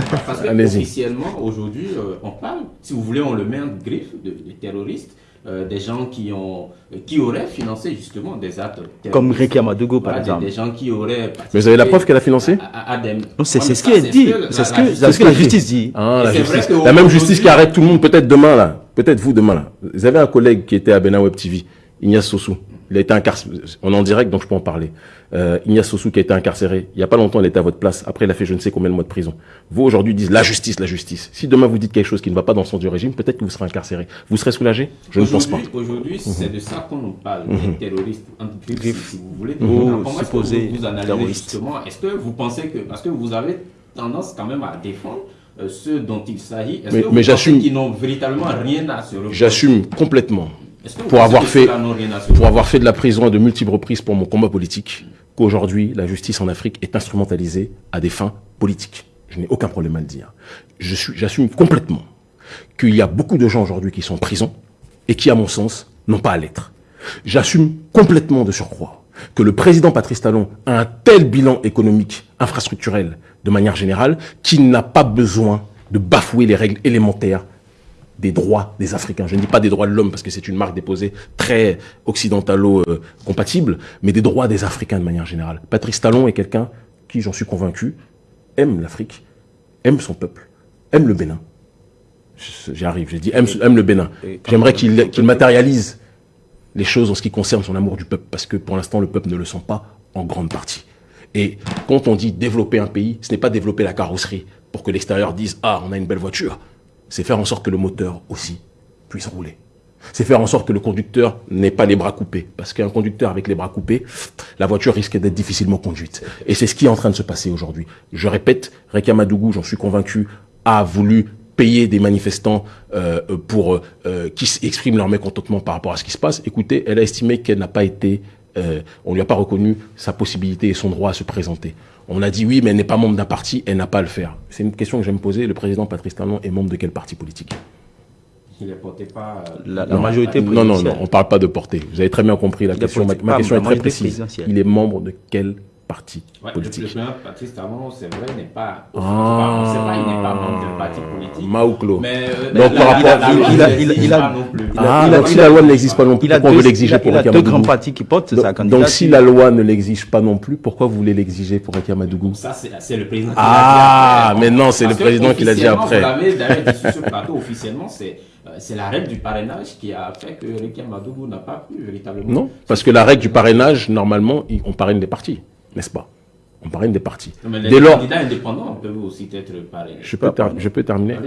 Officiellement, aujourd'hui, euh, on parle. Si vous voulez, on le met en griffe de terroristes. Euh, des gens qui, ont, qui auraient financé justement des actes Comme Rekia Amadougou, par exemple. Des, gens qui auraient. Mais vous avez la preuve qu'elle a financé C'est ce qu'elle dit. C'est ce que, la, ce que la justice dit. Ah, la, justice. la même justice qui arrête tout le monde, peut-être demain, là. Peut-être vous demain, là. Vous avez un collègue qui était à Bena Web TV, Ignace Sossou. Il a été incarcéré. On est en direct, donc je peux en parler. Euh, Ignace Sossou qui a été incarcéré. Il n'y a pas longtemps, il était à votre place. Après, il a fait je ne sais combien de mois de prison. Vous, aujourd'hui, dites la justice, la justice. Si demain vous dites quelque chose qui ne va pas dans le sens du régime, peut-être que vous serez incarcéré. Vous serez soulagé? Je ne pense pas. Aujourd'hui, c'est de ça qu'on nous parle, des mhm. terroristes, si vous voulez. Vous, comment est-ce que vous, analysez justement Est-ce que vous pensez que, parce que vous avez tendance quand même à défendre euh, ceux dont il s'agit, est-ce que vous pensez qu'ils n'ont véritablement rien à se reprocher? J'assume complètement pour avoir, fait, pour avoir fait de la prison à de multiples reprises pour mon combat politique, qu'aujourd'hui, la justice en Afrique est instrumentalisée à des fins politiques. Je n'ai aucun problème à le dire. Je suis, j'assume complètement qu'il y a beaucoup de gens aujourd'hui qui sont en prison et qui, à mon sens, n'ont pas à l'être. J'assume complètement de surcroît que le président Patrice Talon a un tel bilan économique, infrastructurel, de manière générale, qu'il n'a pas besoin de bafouer les règles élémentaires des droits des Africains. Je ne dis pas des droits de l'homme parce que c'est une marque déposée très occidentalo-compatible, mais des droits des Africains de manière générale. Patrice Talon est quelqu'un qui, j'en suis convaincu, aime l'Afrique, aime son peuple, aime le Bénin. J'y arrive, j'ai dit aime, aime, le Bénin. J'aimerais qu'il matérialise les choses en ce qui concerne son amour du peuple, parce que pour l'instant, le peuple ne le sent pas en grande partie. Et quand on dit développer un pays, ce n'est pas développer la carrosserie pour que l'extérieur dise « Ah, on a une belle voiture » c'est faire en sorte que le moteur aussi puisse rouler. C'est faire en sorte que le conducteur n'ait pas les bras coupés. Parce qu'un conducteur avec les bras coupés, la voiture risque d'être difficilement conduite. Et c'est ce qui est en train de se passer aujourd'hui. Je répète, Reka Madougou, j'en suis convaincu, a voulu payer des manifestants euh, pour euh, qui expriment leur mécontentement par rapport à ce qui se passe. Écoutez, elle a estimé qu'elle n'a pas été, euh, on lui a pas reconnu sa possibilité et son droit à se présenter. On a dit oui, mais elle n'est pas membre d'un parti, elle n'a pas à le faire. C'est une question que j'aime poser. Le président Patrice Talon est membre de quel parti politique? Il ne portait pas la, majorité Non, non, non, on ne parle pas de portée. Vous avez très bien compris la question. Ma, question est très précise. Il est membre de quel parti Ouais, politique. Le président Patrice Talon, c'est vrai, n'est pas. Ah. pas, il n'est pas membre d'un parti politique. Maouklo. Mais euh, Donc, la- par rapport- la- la il- loi il a- il a- il a- pas non plus. Ah, il a- donc si la loi ne l'exige pas non plus, pourquoi deux, vous l'exigez pour il a deux grands partis qui portent sa donc, candidature. donc si la loi ne l'exige pas non plus, pourquoi vous voulez l'exiger pour Rekia Madougou Ça, c'est le président qui Ah, l'a dit après. mais non, c'est le président qui l'a dit officiellement, après. Vous l'avez d'ailleurs dit sur plateau officiellement, c'est euh, c'est la règle du parrainage qui a fait que Rekia Madougou n'a pas pu véritablement. Non, parce que la règle du parrainage, normalement, on parraine des partis, n'est-ce pas? On parraine des partis. Mais les Dès lors, candidats indépendants peuvent aussi être parrainés. je peux, ter- je peux terminer.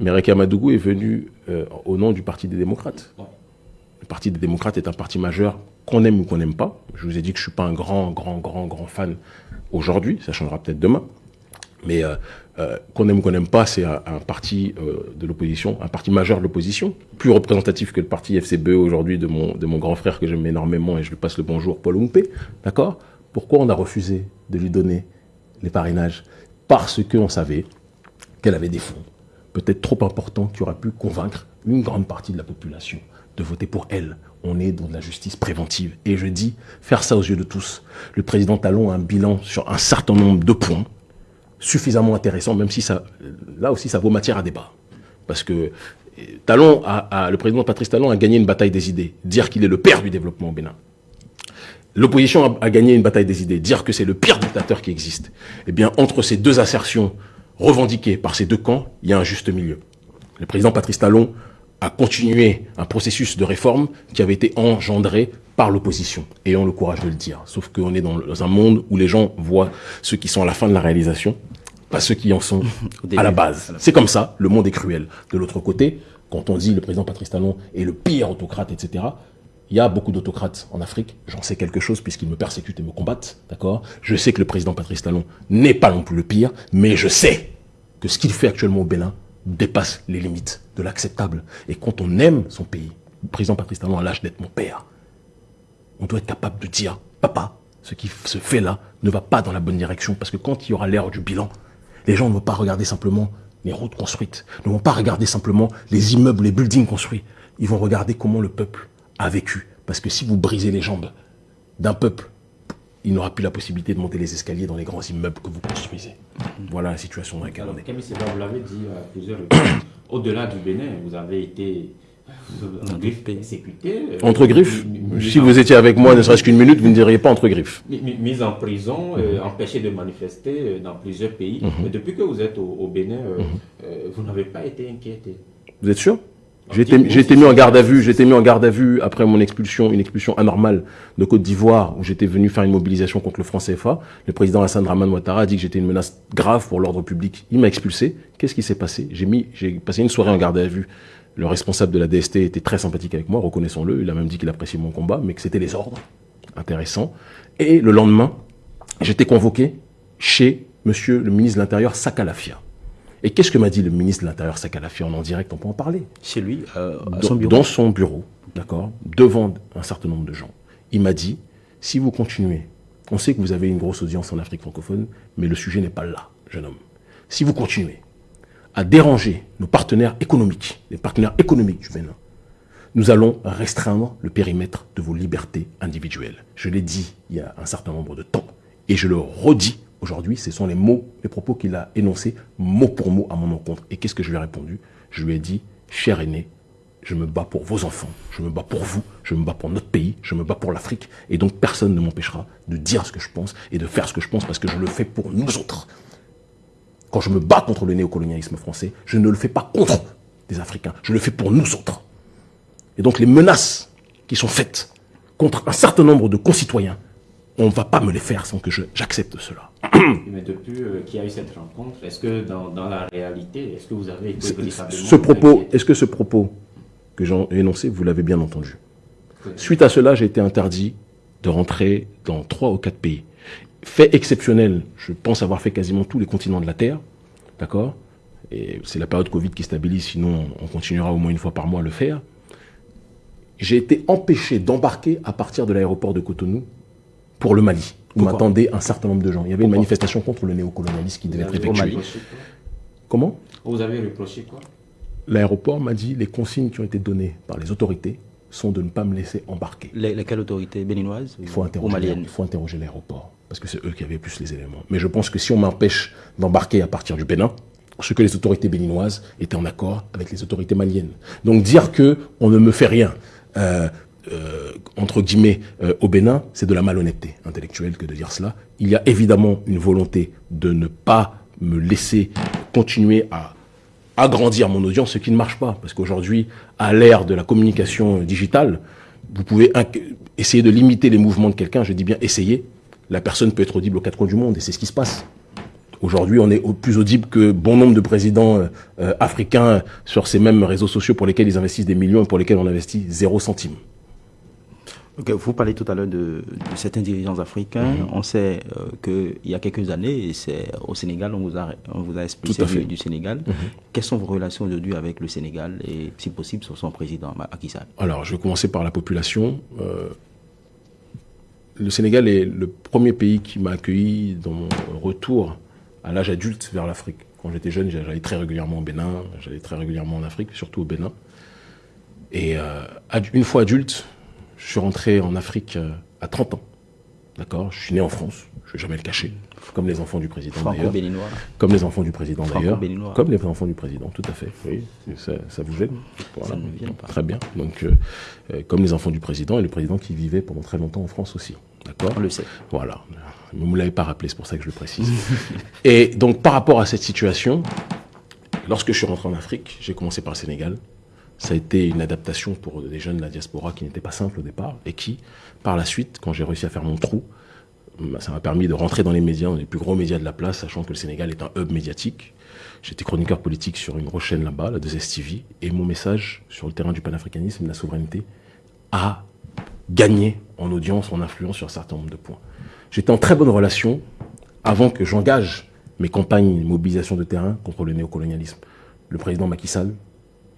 Mais Rekia Madougou est venu euh, au nom du Parti des démocrates. Ouais. Le Parti des démocrates est un parti majeur qu'on aime ou qu'on n'aime pas. Je vous ai dit que je suis pas un grand, grand, grand, grand fan aujourd'hui. Ça changera peut-être demain. Mais euh, euh, qu'on aime ou qu'on n'aime pas, c'est un, un parti euh, de l'opposition, un parti majeur de l'opposition, plus représentatif que le parti FCBE aujourd'hui de mon, de mon grand frère que j'aime énormément et je lui passe le bonjour, Paul Oumpe. D'accord? Pourquoi on a refusé de lui donner les parrainages Parce qu'on savait qu'elle avait des fonds, peut-être trop importants, qui auraient pu convaincre une grande partie de la population de voter pour elle. On est dans de la justice préventive. Et je dis, faire ça aux yeux de tous. Le président Talon a un bilan sur un certain nombre de points suffisamment intéressant, même si là aussi, ça vaut matière à débat. Parce que euh, Talon le président Patrice Talon a gagné une bataille des idées. Dire qu'il est le père du développement au Bénin. L'opposition a, gagné une bataille des idées. Dire que c'est le pire dictateur qui existe. Eh bien, entre ces deux assertions revendiquées par ces deux camps, il y a un juste milieu. Le président Patrice Talon a continué un processus de réforme qui avait été engendré par l'opposition, ayant le courage de le dire. Sauf qu'on est dans un monde où les gens voient ceux qui sont à la fin de la réalisation, pas ceux qui en sont à la base. C'est comme ça, le monde est cruel. De l'autre côté, quand on dit le président Patrice Talon est le pire autocrate, etc., il y a beaucoup d'autocrates en Afrique. J'en sais quelque chose puisqu'ils me persécutent et me combattent, d'accord? Je sais que le président Patrice Talon n'est pas non plus le pire, mais je sais que ce qu'il fait actuellement au Bénin dépasse les limites de l'acceptable. Et quand on aime son pays, le président Patrice Talon a l'âge d'être mon père. On doit être capable de dire, papa, ce qui se fait là ne va pas dans la bonne direction. Parce que quand il y aura l'heure du bilan, les gens ne vont pas regarder simplement les routes construites, ne vont pas regarder simplement les immeubles, les buildings construits. Ils vont regarder comment le peuple a vécu. Parce que si vous brisez les jambes d'un peuple, il n'aura plus la possibilité de monter les escaliers dans les grands immeubles que vous construisez. Voilà la situation dans laquelle on est. Camille vous l'avez dit à plusieurs reprises, au-delà du Bénin, vous avez été euh, en griffe persécuté. euh, Entre griffes, mis- mis- si mis vous étiez avec moi ne serait-ce qu'une minute, vous ne diriez pas entre griffes. mis- mis- Mis en prison, euh, empêché de manifester dans plusieurs pays. Mhm. Mais depuis que vous êtes au, au Bénin, euh, euh, vous n'avez pas été inquiété. Vous êtes sûr? J'ai été, mis en garde à vue. J'ai été mis en garde à vue après mon expulsion, une expulsion anormale de Côte d'Ivoire, où j'étais venu faire une mobilisation contre le franc CFA. Le président Hassan Draman Ouattara a dit que j'étais une menace grave pour l'ordre public. Il m'a expulsé. Qu'est-ce qui s'est passé? J'ai mis, j'ai passé une soirée en garde à vue. Le responsable de la DST était très sympathique avec moi, reconnaissons-le. Il a même dit qu'il appréciait mon combat, mais que c'était les ordres. Intéressant. Et le lendemain, j'étais convoqué chez Monsieur le ministre de l'Intérieur Sakalafia. Et qu'est-ce que m'a dit le ministre de l'Intérieur Sakalafia en en direct On peut en parler? Chez lui, euh, à dans, son bureau. dans son bureau, d'accord, devant un certain nombre de gens. Il m'a dit, si vous continuez, on sait que vous avez une grosse audience en Afrique francophone, mais le sujet n'est pas là, jeune homme. Si vous continuez à déranger nos partenaires économiques, les partenaires économiques du Bénin, nous allons restreindre le périmètre de vos libertés individuelles. Je l'ai dit il y a un certain nombre de temps, et je le redis aujourd'hui, ce sont les mots, les propos qu'il a énoncés mot pour mot à mon encontre. Et qu'est-ce que je lui ai répondu? Je lui ai dit, cher aîné, je me bats pour vos enfants, je me bats pour vous, je me bats pour notre pays, je me bats pour l'Afrique, et donc personne ne m'empêchera de dire ce que je pense et de faire ce que je pense parce que je le fais pour nous autres. Quand je me bats contre le néocolonialisme français, je ne le fais pas contre des Africains, je le fais pour nous autres. Et donc les menaces qui sont faites contre un certain nombre de concitoyens, on ne va pas me les faire sans que j'accepte cela. Mais depuis euh, qu'il y a eu cette rencontre, est-ce que dans, dans la réalité, est-ce que vous avez été Ce, propos, est-ce que ce propos que j'ai énoncé, vous l'avez bien entendu Suite à cela, j'ai été interdit de rentrer dans trois ou quatre pays. Fait exceptionnel, je pense avoir fait quasiment tous les continents de la Terre, d'accord? Et c'est la période Covid qui stabilise, sinon on continuera au moins une fois par mois à le faire. J'ai été empêché d'embarquer à partir de l'aéroport de Cotonou pour le Mali, Pourquoi m'attendaient un certain nombre de gens. Il y avait une manifestation contre le néocolonialisme qui devait Vous être effectuée. Comment Vous avez reproché quoi L'aéroport m'a dit les consignes qui ont été données par les autorités sont de ne pas me laisser embarquer. Les, lesquelles autorités béninoises Il faut ou interroger, maliennes il faut interroger l'aéroport. parce que c'est eux qui avaient plus les éléments. Mais je pense que si on m'empêche d'embarquer à partir du Bénin, ce que les autorités béninoises étaient en accord avec les autorités maliennes. Donc dire que on ne me fait rien, euh, euh, entre guillemets, euh, au Bénin, c'est de la malhonnêteté intellectuelle que de dire cela. Il y a évidemment une volonté de ne pas me laisser continuer à agrandir mon audience, ce qui ne marche pas. Parce qu'aujourd'hui, à l'ère de la communication digitale, vous pouvez essayer de limiter les mouvements de quelqu'un, je dis bien essayer. La personne peut être audible aux quatre coins du monde et c'est ce qui se passe. Aujourd'hui, on est plus audible que bon nombre de présidents euh, euh, africains sur ces mêmes réseaux sociaux pour lesquels ils investissent des millions et pour lesquels on investit zéro centime. Vous parlez tout à l'heure de, certains dirigeants africains. Mhm. On sait euh, qu'il y a quelques années, c'est au Sénégal, on vous a, on vous a expulsé du, Sénégal. Mhm. Quelles sont vos relations aujourd'hui avec le Sénégal et, si possible, sur son président, Macky Sall? Alors, je vais commencer par la population le Sénégal est le premier pays qui m'a accueilli dans mon retour à l'âge adulte vers l'Afrique. Quand j'étais jeune, j'allais très régulièrement au Bénin, j'allais très régulièrement en Afrique, surtout au Bénin. Et euh, une fois adulte, je suis rentré en Afrique euh, à 30 ans. D'accord? Je suis né en France, je ne vais jamais le cacher. Comme les enfants du président d'ailleurs. Comme les enfants du président d'ailleurs. Comme les enfants du président, tout à fait. Oui, ça, vous gêne? Ça ne vient pas. Très bien. Donc, euh, comme les enfants du président et le président qui vivait pendant très longtemps en France aussi. D'accord? On le sait. Voilà. Vous ne me l'avez pas rappelé, c'est pour ça que je le précise. et donc, par rapport à cette situation, lorsque je suis rentré en Afrique, j'ai commencé par le Sénégal. Ça a été une adaptation pour des jeunes de la diaspora qui n'était pas simple au départ et qui, par la suite, quand j'ai réussi à faire mon trou, bah, ça m'a permis de rentrer dans les médias, dans les plus gros médias de la place, sachant que le Sénégal est un hub médiatique. J'étais chroniqueur politique sur une grosse chaîne là-bas, la 2STV, et mon message sur le terrain du panafricanisme, de la souveraineté, a gagné en audience, en influence sur un certain nombre de points. J'étais en très bonne relation avant que j'engage mes campagnes de mobilisation de terrain contre le néocolonialisme. Le président Macky Sall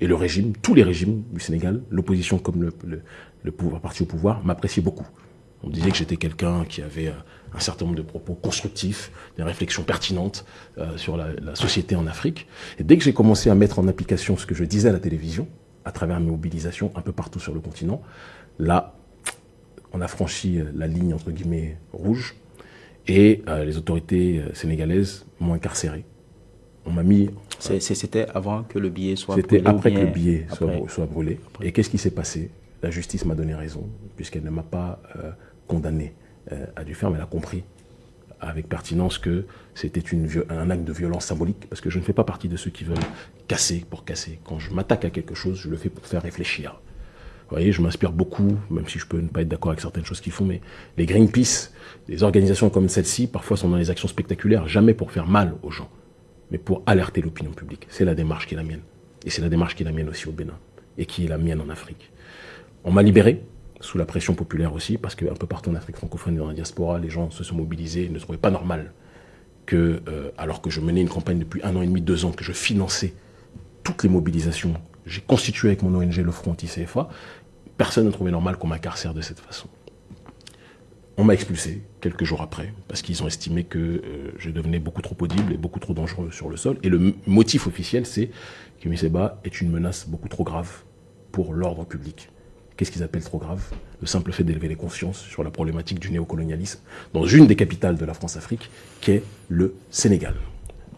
et le régime, tous les régimes du Sénégal, l'opposition comme le, le, pouvoir, parti au pouvoir, m'appréciaient beaucoup. On me disait que j'étais quelqu'un qui avait euh, un certain nombre de propos constructifs, des réflexions pertinentes euh, sur la, la, société en Afrique. Et dès que j'ai commencé à mettre en application ce que je disais à la télévision, à travers mes mobilisations un peu partout sur le continent, là, on a franchi euh, la ligne entre guillemets rouge et euh, les autorités euh, sénégalaises m'ont incarcéré. On m'a mis. C'était avant que le billet soit brûlé. C'était après que le billet soit, brûlé. Et qu'est-ce qui s'est passé? La justice m'a donné raison, puisqu'elle ne m'a pas condamné à du mais elle a compris avec pertinence que c'était un acte de violence symbolique, parce que je ne fais pas partie de ceux qui veulent casser pour casser. Quand je m'attaque à quelque chose, je le fais pour faire réfléchir. Vous voyez, je m'inspire beaucoup, même si je peux ne pas être d'accord avec certaines choses qu'ils font, mais les Greenpeace, les organisations comme celle-ci, parfois sont dans les actions spectaculaires, jamais pour faire mal aux gens, mais pour alerter l'opinion publique. C'est la démarche qui est la mienne. Et c'est la démarche qui est la mienne aussi au Bénin, et qui est la mienne en Afrique. On m'a libéré, sous la pression populaire aussi, parce qu'un peu partout en Afrique francophone et dans la diaspora, les gens se sont mobilisés, ne trouvaient pas normal que, euh, alors que je menais une campagne depuis un an et demi, deux ans, que je finançais toutes les mobilisations j'ai constitué avec mon ONG le Front anti-CFA, personne ne trouvait normal qu'on m'incarcère de cette façon. On m'a expulsé quelques jours après, parce qu'ils ont estimé que euh, je devenais beaucoup trop audible et beaucoup trop dangereux sur le sol. Et le motif officiel, c'est que Miseba est une menace beaucoup trop grave pour l'ordre public. Qu'est-ce qu'ils appellent trop grave? Le simple fait d'élever les consciences sur la problématique du néocolonialisme dans une des capitales de la France-Afrique, qui est le Sénégal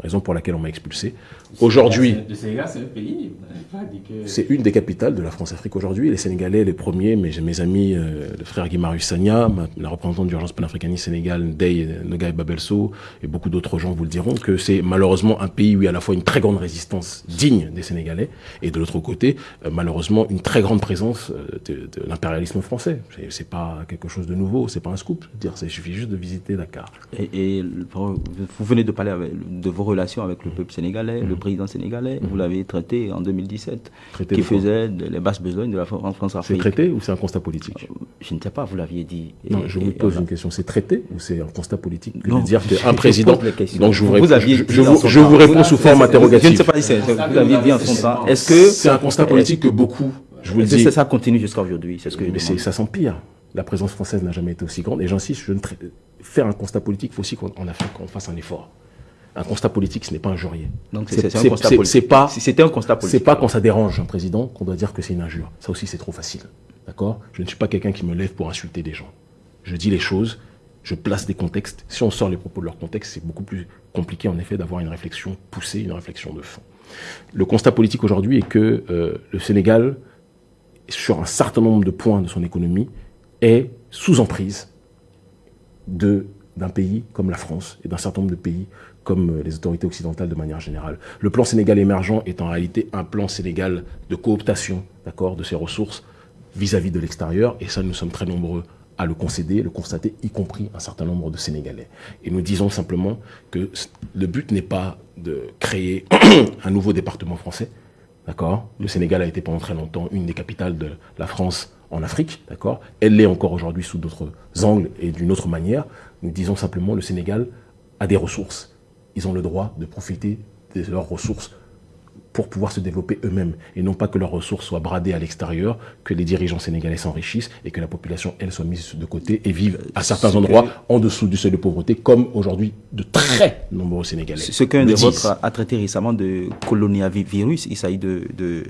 raison pour laquelle on m'a expulsé. Aujourd'hui, le Sénégal, c'est un pays. C'est une des capitales de la France-Afrique aujourd'hui. Les Sénégalais, les premiers, mais j'ai mes amis, euh, le frère Guimarus Sagna, la représentante d'urgence panafricaniste Sénégal, Ndeye Nogaï Babelso, et beaucoup d'autres gens vous le diront, que c'est malheureusement un pays où il y a à la fois une très grande résistance digne des Sénégalais, et de l'autre côté, euh, malheureusement, une très grande présence euh, de, l'impérialisme français. C'est pas quelque chose de nouveau, c'est pas un scoop. Dire, il suffit juste de visiter Dakar. Et, et vous venez de parler de vos relations avec le peuple sénégalais, le président sénégalais. Vous l'avez traité en 2017, qui faisait les basses besognes de la France-Afrique. C'est traité ou c'est un constat politique? Euh, Je ne sais pas, vous l'aviez dit. non, je vous pose une question. C'est traité ou c'est un constat politique de dire qu'un président. Donc je vous, réponds, je, vous réponds sous forme interrogative. Je ne sais pas si vous l'aviez dit en son temps. Est-ce que c'est un constat politique que beaucoup, je vous le dis. Ça continue jusqu'à aujourd'hui, c'est ce que. Mais ça s'empire. La présence française n'a jamais été aussi grande. Et j'insiste, je ne faire un constat politique, il faut aussi qu'en Afrique, on fasse un effort un constat politique, ce n'est pas injurier. Donc c'est un constat politique. C'est pas. C'était un constat politique. C'est pas quand ça dérange un président qu'on doit dire que c'est une injure. Ça aussi, c'est trop facile. D'accord? Je ne suis pas quelqu'un qui me lève pour insulter des gens. Je dis les choses. je place des contextes. Si on sort les propos de leur contexte, c'est beaucoup plus compliqué en effet d'avoir une réflexion poussée, une réflexion de fond. Le constat politique aujourd'hui est que euh, le Sénégal, sur un certain nombre de points de son économie, est sous emprise d'un pays comme la France et d'un certain nombre de pays comme euh, les autorités occidentales de manière générale. Le plan Sénégal émergent est en réalité un plan Sénégal de cooptation de ses ressources vis-à-vis de l'extérieur, et ça nous sommes très nombreux à le concéder, le constater, y compris un certain nombre de Sénégalais. Et nous disons simplement que le but n'est pas de créer un nouveau département français, d'accord Le Sénégal a été pendant très longtemps une des capitales de la France en Afrique, d'accord Elle l'est encore aujourd'hui sous d'autres angles et d'une autre manière. Nous disons simplement le Sénégal a des ressources. Ils ont le droit de profiter de leurs ressources pour pouvoir se développer eux-mêmes et non pas que leurs ressources soient bradées à l'extérieur, que les dirigeants sénégalais s'enrichissent et que la population, elle, soit mise de côté et vive à certains endroits en dessous du seuil de pauvreté, comme aujourd'hui de très nombreux Sénégalais. Ce qu'un de vôtres a traité récemment de coloniavirus, il s'agit de, de,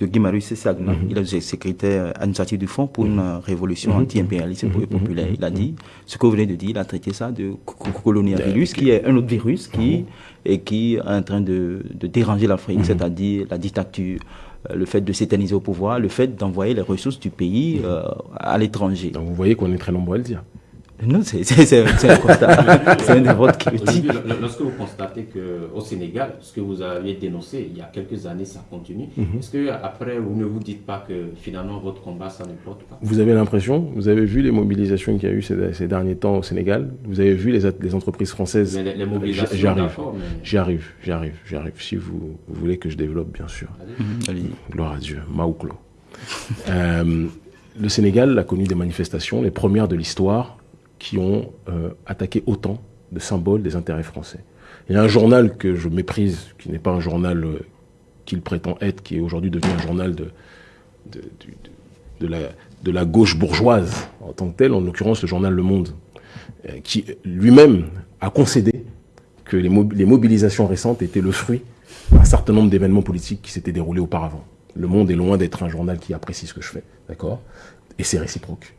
de Guy Marius Sagna. Mhm. Il est secrétaire administratif du Fonds pour une mhm. révolution mhm. anti-impérialiste et populaire. Il a dit, ce que vous venez de dire, il a traité ça de coloniavirus, qui est un autre virus qui et qui est en train de, de déranger l'Afrique, c'est-à-dire la dictature, euh, le fait de s'éterniser au pouvoir, le fait d'envoyer les ressources du pays euh, à l'étranger. Donc vous voyez qu'on est très nombreux à le dire. Non, c'est un constat. c'est un des qui le dit. Lorsque vous constatez qu'au Sénégal, ce que vous aviez dénoncé il y a quelques années, ça continue, mhm. est-ce qu'après, vous ne vous dites pas que finalement votre combat, ça ne porte pas? Vous avez l'impression, vous avez vu les mobilisations qu'il y a eu ces, derniers temps au Sénégal, vous avez vu les, les entreprises françaises? Mais les, mobilisations, j'y arrive, j'y arrive, j'y arrive, j'y arrive. Si vous, voulez que je développe, bien sûr. Allez. Gloire à Dieu, Maouklo. euh, le Sénégal a connu des manifestations, les premières de l'histoire, qui ont euh, attaqué autant de symboles des intérêts français. Il y a un journal que je méprise, qui n'est pas un journal euh, qu'il prétend être, qui est aujourd'hui devenu un journal de, de, la, de, la, gauche bourgeoise en tant que tel, en l'occurrence le journal Le Monde, euh, qui lui-même a concédé que les, les mobilisations récentes étaient le fruit d'un certain nombre d'événements politiques qui s'étaient déroulés auparavant. Le Monde est loin d'être un journal qui apprécie ce que je fais, d'accord? Et c'est réciproque.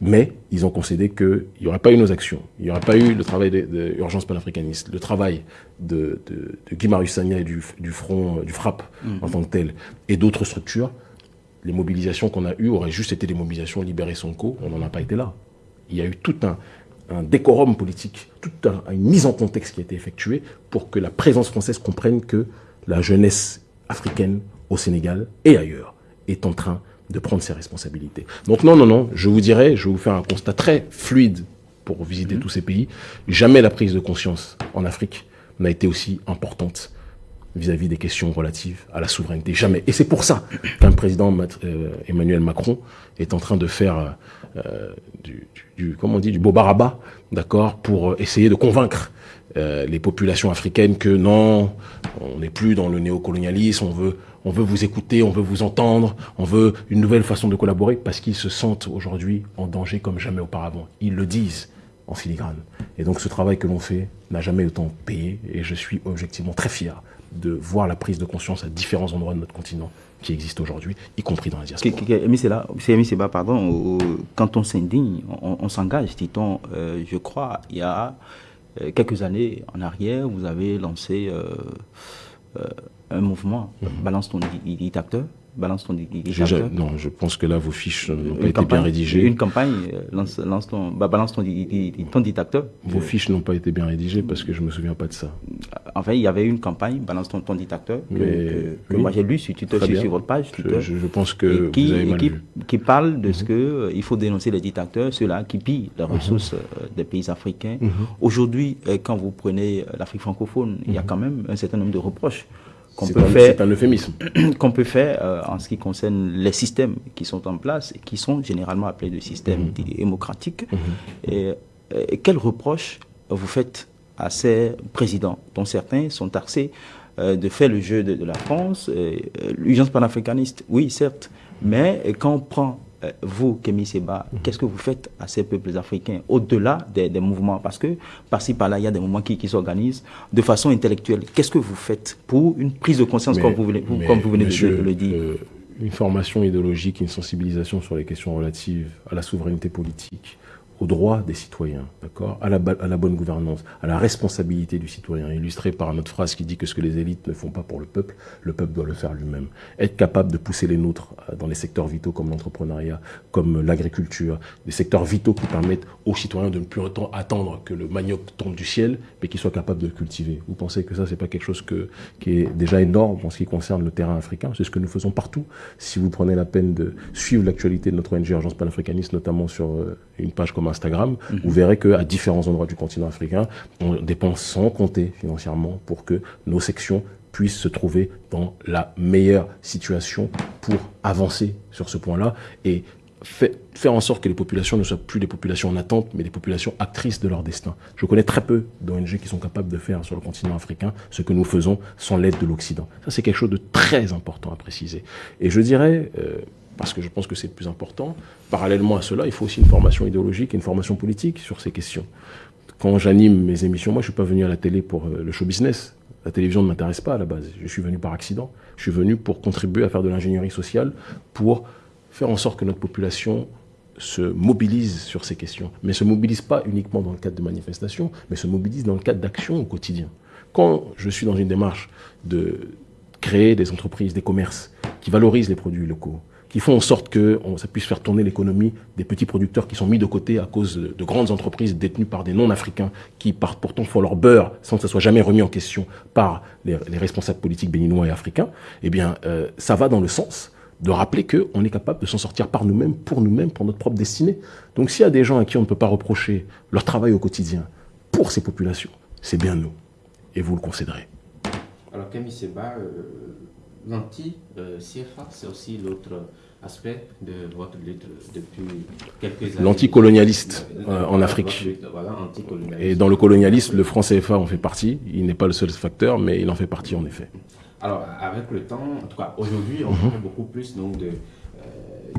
Mais ils ont concédé qu'il n'y aurait pas eu nos actions, il n'y aurait pas eu le travail d'urgence panafricaniste, le travail de, de, de Guy Marius Sagna et du, Front, du FRAP mhm. en tant que tel, et d'autres structures. Les mobilisations qu'on a eues auraient juste été des mobilisations libérées co, on n'en a pas été là. Il y a eu tout un, décorum politique, toute une mise en contexte qui a été effectuée pour que la présence française comprenne que la jeunesse africaine au Sénégal et ailleurs est en train de prendre ses responsabilités. Donc non, non, non, je vous dirais, je vais vous faire un constat très fluide pour visiter mhm. tous ces pays. Jamais la prise de conscience en Afrique n'a été aussi importante vis-à-vis des questions relatives à la souveraineté. Jamais. Et c'est pour ça qu'un président euh, Emmanuel Macron est en train de faire euh, du, du, comment on dit, du beau baraba, d'accord, pour essayer de convaincre euh, les populations africaines que non, on n'est plus dans le néocolonialisme, on veut on veut vous écouter, on veut vous entendre, on veut une nouvelle façon de collaborer parce qu'ils se sentent aujourd'hui en danger comme jamais auparavant. Ils le disent en filigrane. Et donc ce travail que l'on fait n'a jamais autant payé et je suis objectivement très fier de voir la prise de conscience à différents endroits de notre continent qui existe aujourd'hui, y compris dans la diaspora. Là, pardon, quand on s'indigne, on, s'engage, dit-on, euh, je crois, il y a quelques années en arrière, vous avez lancé euh, un mouvement, mhm. balance ton dictateur, balance ton. Non, je pense que là, vos fiches n'ont pas été bien rédigées. Une campagne, euh, lance, lance ton, bah, balance ton, ton dictateur. Vos fiches n'ont pas été bien rédigées parce que je ne me souviens pas de ça. En fait, il y avait une campagne, balance ton, ton dictateur, que, que, moi j'ai lu sur, sur, votre page. Je, je, pense que qui, vous avez mal qui, vu. qui parle de ce mhm. que euh, il faut dénoncer les dictateurs, ceux-là qui pillent les mhm. ressources euh, des pays africains. Aujourd'hui, quand vous prenez l'Afrique francophone, il y a quand même un certain nombre de reproches qu'on peut, faire, un euphémisme. qu'on peut faire euh, en ce qui concerne les systèmes qui sont en place et qui sont généralement appelés de systèmes mhm. démocratiques. Mhm. et, quels reproches vous faites à ces présidents, dont certains sont taxés euh, de faire le jeu de, de la France, euh, l'urgence panafricaniste, oui, certes, mais quand on prend euh, vous, Kémy Seba, mhm. qu'est-ce que vous faites à ces peuples africains au-delà des, mouvements? Parce que par-ci, par-là, il y a des mouvements qui, s'organisent de façon intellectuelle. Qu'est-ce que vous faites pour une prise de conscience, comme, vous venez, comme vous venez de, le dire? euh, Une formation idéologique, une sensibilisation sur les questions relatives à la souveraineté politique, aux droits des citoyens, d'accord, à la, bonne gouvernance, à la responsabilité du citoyen, illustré par notre phrase qui dit que ce que les élites ne font pas pour le peuple, le peuple doit le faire lui-même. Être capable de pousser les nôtres euh, dans les secteurs vitaux comme l'entrepreneuriat, comme l'agriculture, des secteurs vitaux qui permettent aux citoyens de ne plus attendre que le manioc tombe du ciel, mais qu'ils soient capables de le cultiver. Vous pensez que ça, c'est pas quelque chose que, qui est déjà énorme en ce qui concerne le terrain africain? C'est ce que nous faisons partout. Si vous prenez la peine de suivre l'actualité de notre ONG Urgence panafricaniste, notamment sur euh, une page comme Instagram, mhm. vous verrez qu'à différents endroits du continent africain, on dépense sans compter financièrement pour que nos sections puissent se trouver dans la meilleure situation pour avancer sur ce point-là et faire en sorte que les populations ne soient plus des populations en attente, mais des populations actrices de leur destin. Je connais très peu d'ONG qui sont capables de faire sur le continent africain ce que nous faisons sans l'aide de l'Occident. Ça, c'est quelque chose de très important à préciser. Et je dirais, euh, parce que je pense que c'est le plus important, parallèlement à cela, il faut aussi une formation idéologique et une formation politique sur ces questions. Quand j'anime mes émissions, moi je suis pas venu à la télé pour euh, le show business. La télévision ne m'intéresse pas à la base. Je suis venu par accident. Je suis venu pour contribuer à faire de l'ingénierie sociale, pour faire en sorte que notre population se mobilise sur ces questions, mais se mobilise pas uniquement dans le cadre de manifestations, mais se mobilise dans le cadre d'actions au quotidien. Quand je suis dans une démarche de créer des entreprises, des commerces qui valorisent les produits locaux, qui font en sorte que ça puisse faire tourner l'économie des petits producteurs qui sont mis de côté à cause de, grandes entreprises détenues par des non-africains qui partent pourtant font leur beurre sans que ça soit jamais remis en question par les, responsables politiques béninois et africains, eh bien, euh, ça va dans le sens de rappeler qu'on est capable de s'en sortir par nous-mêmes, pour nous-mêmes, pour notre propre destinée. Donc s'il y a des gens à qui on ne peut pas reprocher leur travail au quotidien pour ces populations, c'est bien nous. Et vous le concéderez. Alors Camille Seba, euh, l'anti-CFA, c'est aussi l'autre aspect de votre lutte depuis quelques années. L'anticolonialiste euh, en Afrique. Et dans le colonialisme, le franc CFA en fait partie. Il n'est pas le seul facteur, mais il en fait partie en effet. Alors, avec le temps, en tout cas aujourd'hui, on mhm. parle beaucoup plus donc, de,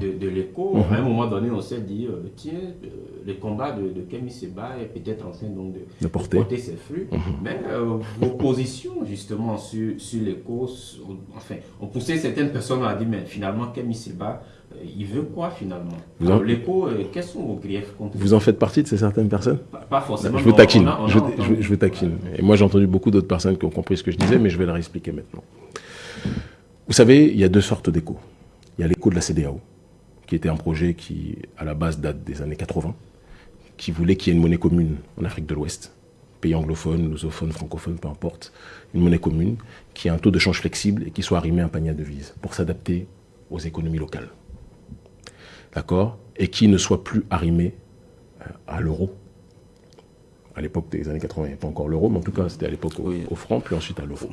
euh, de, l'écho. Mhm. À un moment donné, on s'est dit, euh, tiens, le combat de, de Kemi Seba est peut-être en train donc, de, porter. ses fruits. Mhm. Mais vos positions, justement, sur, sur l'écho, enfin, on poussait certaines personnes à dire, mais finalement, Kemi Seba, il veut quoi finalement? L'écho, quels sont vos griefs contre Vous en faites partie de ces certaines personnes? Pas, forcément. Je vous taquine. je, je, vous taquine. Et moi, j'ai entendu beaucoup d'autres personnes qui ont compris ce que je disais, mais je vais leur expliquer maintenant. Vous savez, il y a deux sortes d'échos. Il y a l'écho de la CDAO, qui était un projet qui, à la base, date des années 80, qui voulait qu'il y ait une monnaie commune en Afrique de l'Ouest, pays anglophone, lusophone, francophone, peu importe, une monnaie commune, qui ait un taux de change flexible et qui soit arrimé à un panier de devises pour s'adapter aux économies locales d'accord, et qui ne soit plus arrimé euh, à l'euro. À l'époque des années 80, il n'y avait pas encore l'euro, mais en tout cas, c'était à l'époque au, franc, puis ensuite à l'euro.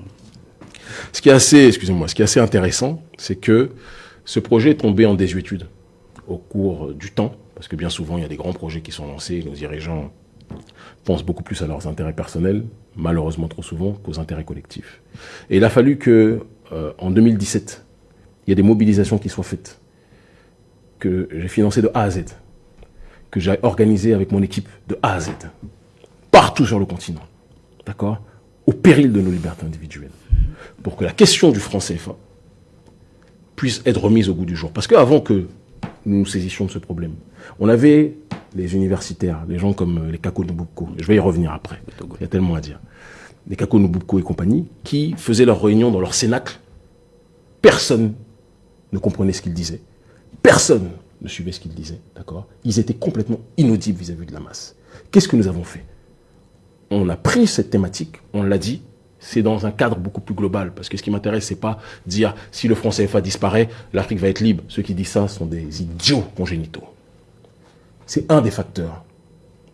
Ce qui est assez, excusez-moi, ce qui est assez intéressant, c'est que ce projet est tombé en désuétude au cours du temps, parce que bien souvent, il y a des grands projets qui sont lancés, nos dirigeants pensent beaucoup plus à leurs intérêts personnels, malheureusement trop souvent, qu'aux intérêts collectifs. Et il a fallu que, euh, en 2017, il y ait des mobilisations qui soient faites que j'ai financé de A à Z, que j'ai organisé avec mon équipe de A à Z, partout sur le continent, d'accord Au péril de nos libertés individuelles, pour que la question du franc CFA puisse être remise au goût du jour. Parce qu'avant que nous nous saisissions de ce problème, on avait les universitaires, les gens comme les Kako je vais y revenir après, il y a tellement à dire, les Kako et compagnie, qui faisaient leurs réunions dans leur cénacle. Personne ne comprenait ce qu'ils disaient. Personne ne suivait ce qu'ils disaient, d'accord? Ils étaient complètement inaudibles vis-à-vis de la masse. Qu'est-ce que nous avons fait? On a pris cette thématique, on l'a dit, c'est dans un cadre beaucoup plus global. Parce que ce qui m'intéresse, c'est pas dire si le franc CFA disparaît, l'Afrique va être libre. Ceux qui disent ça sont des idiots congénitaux. C'est un des facteurs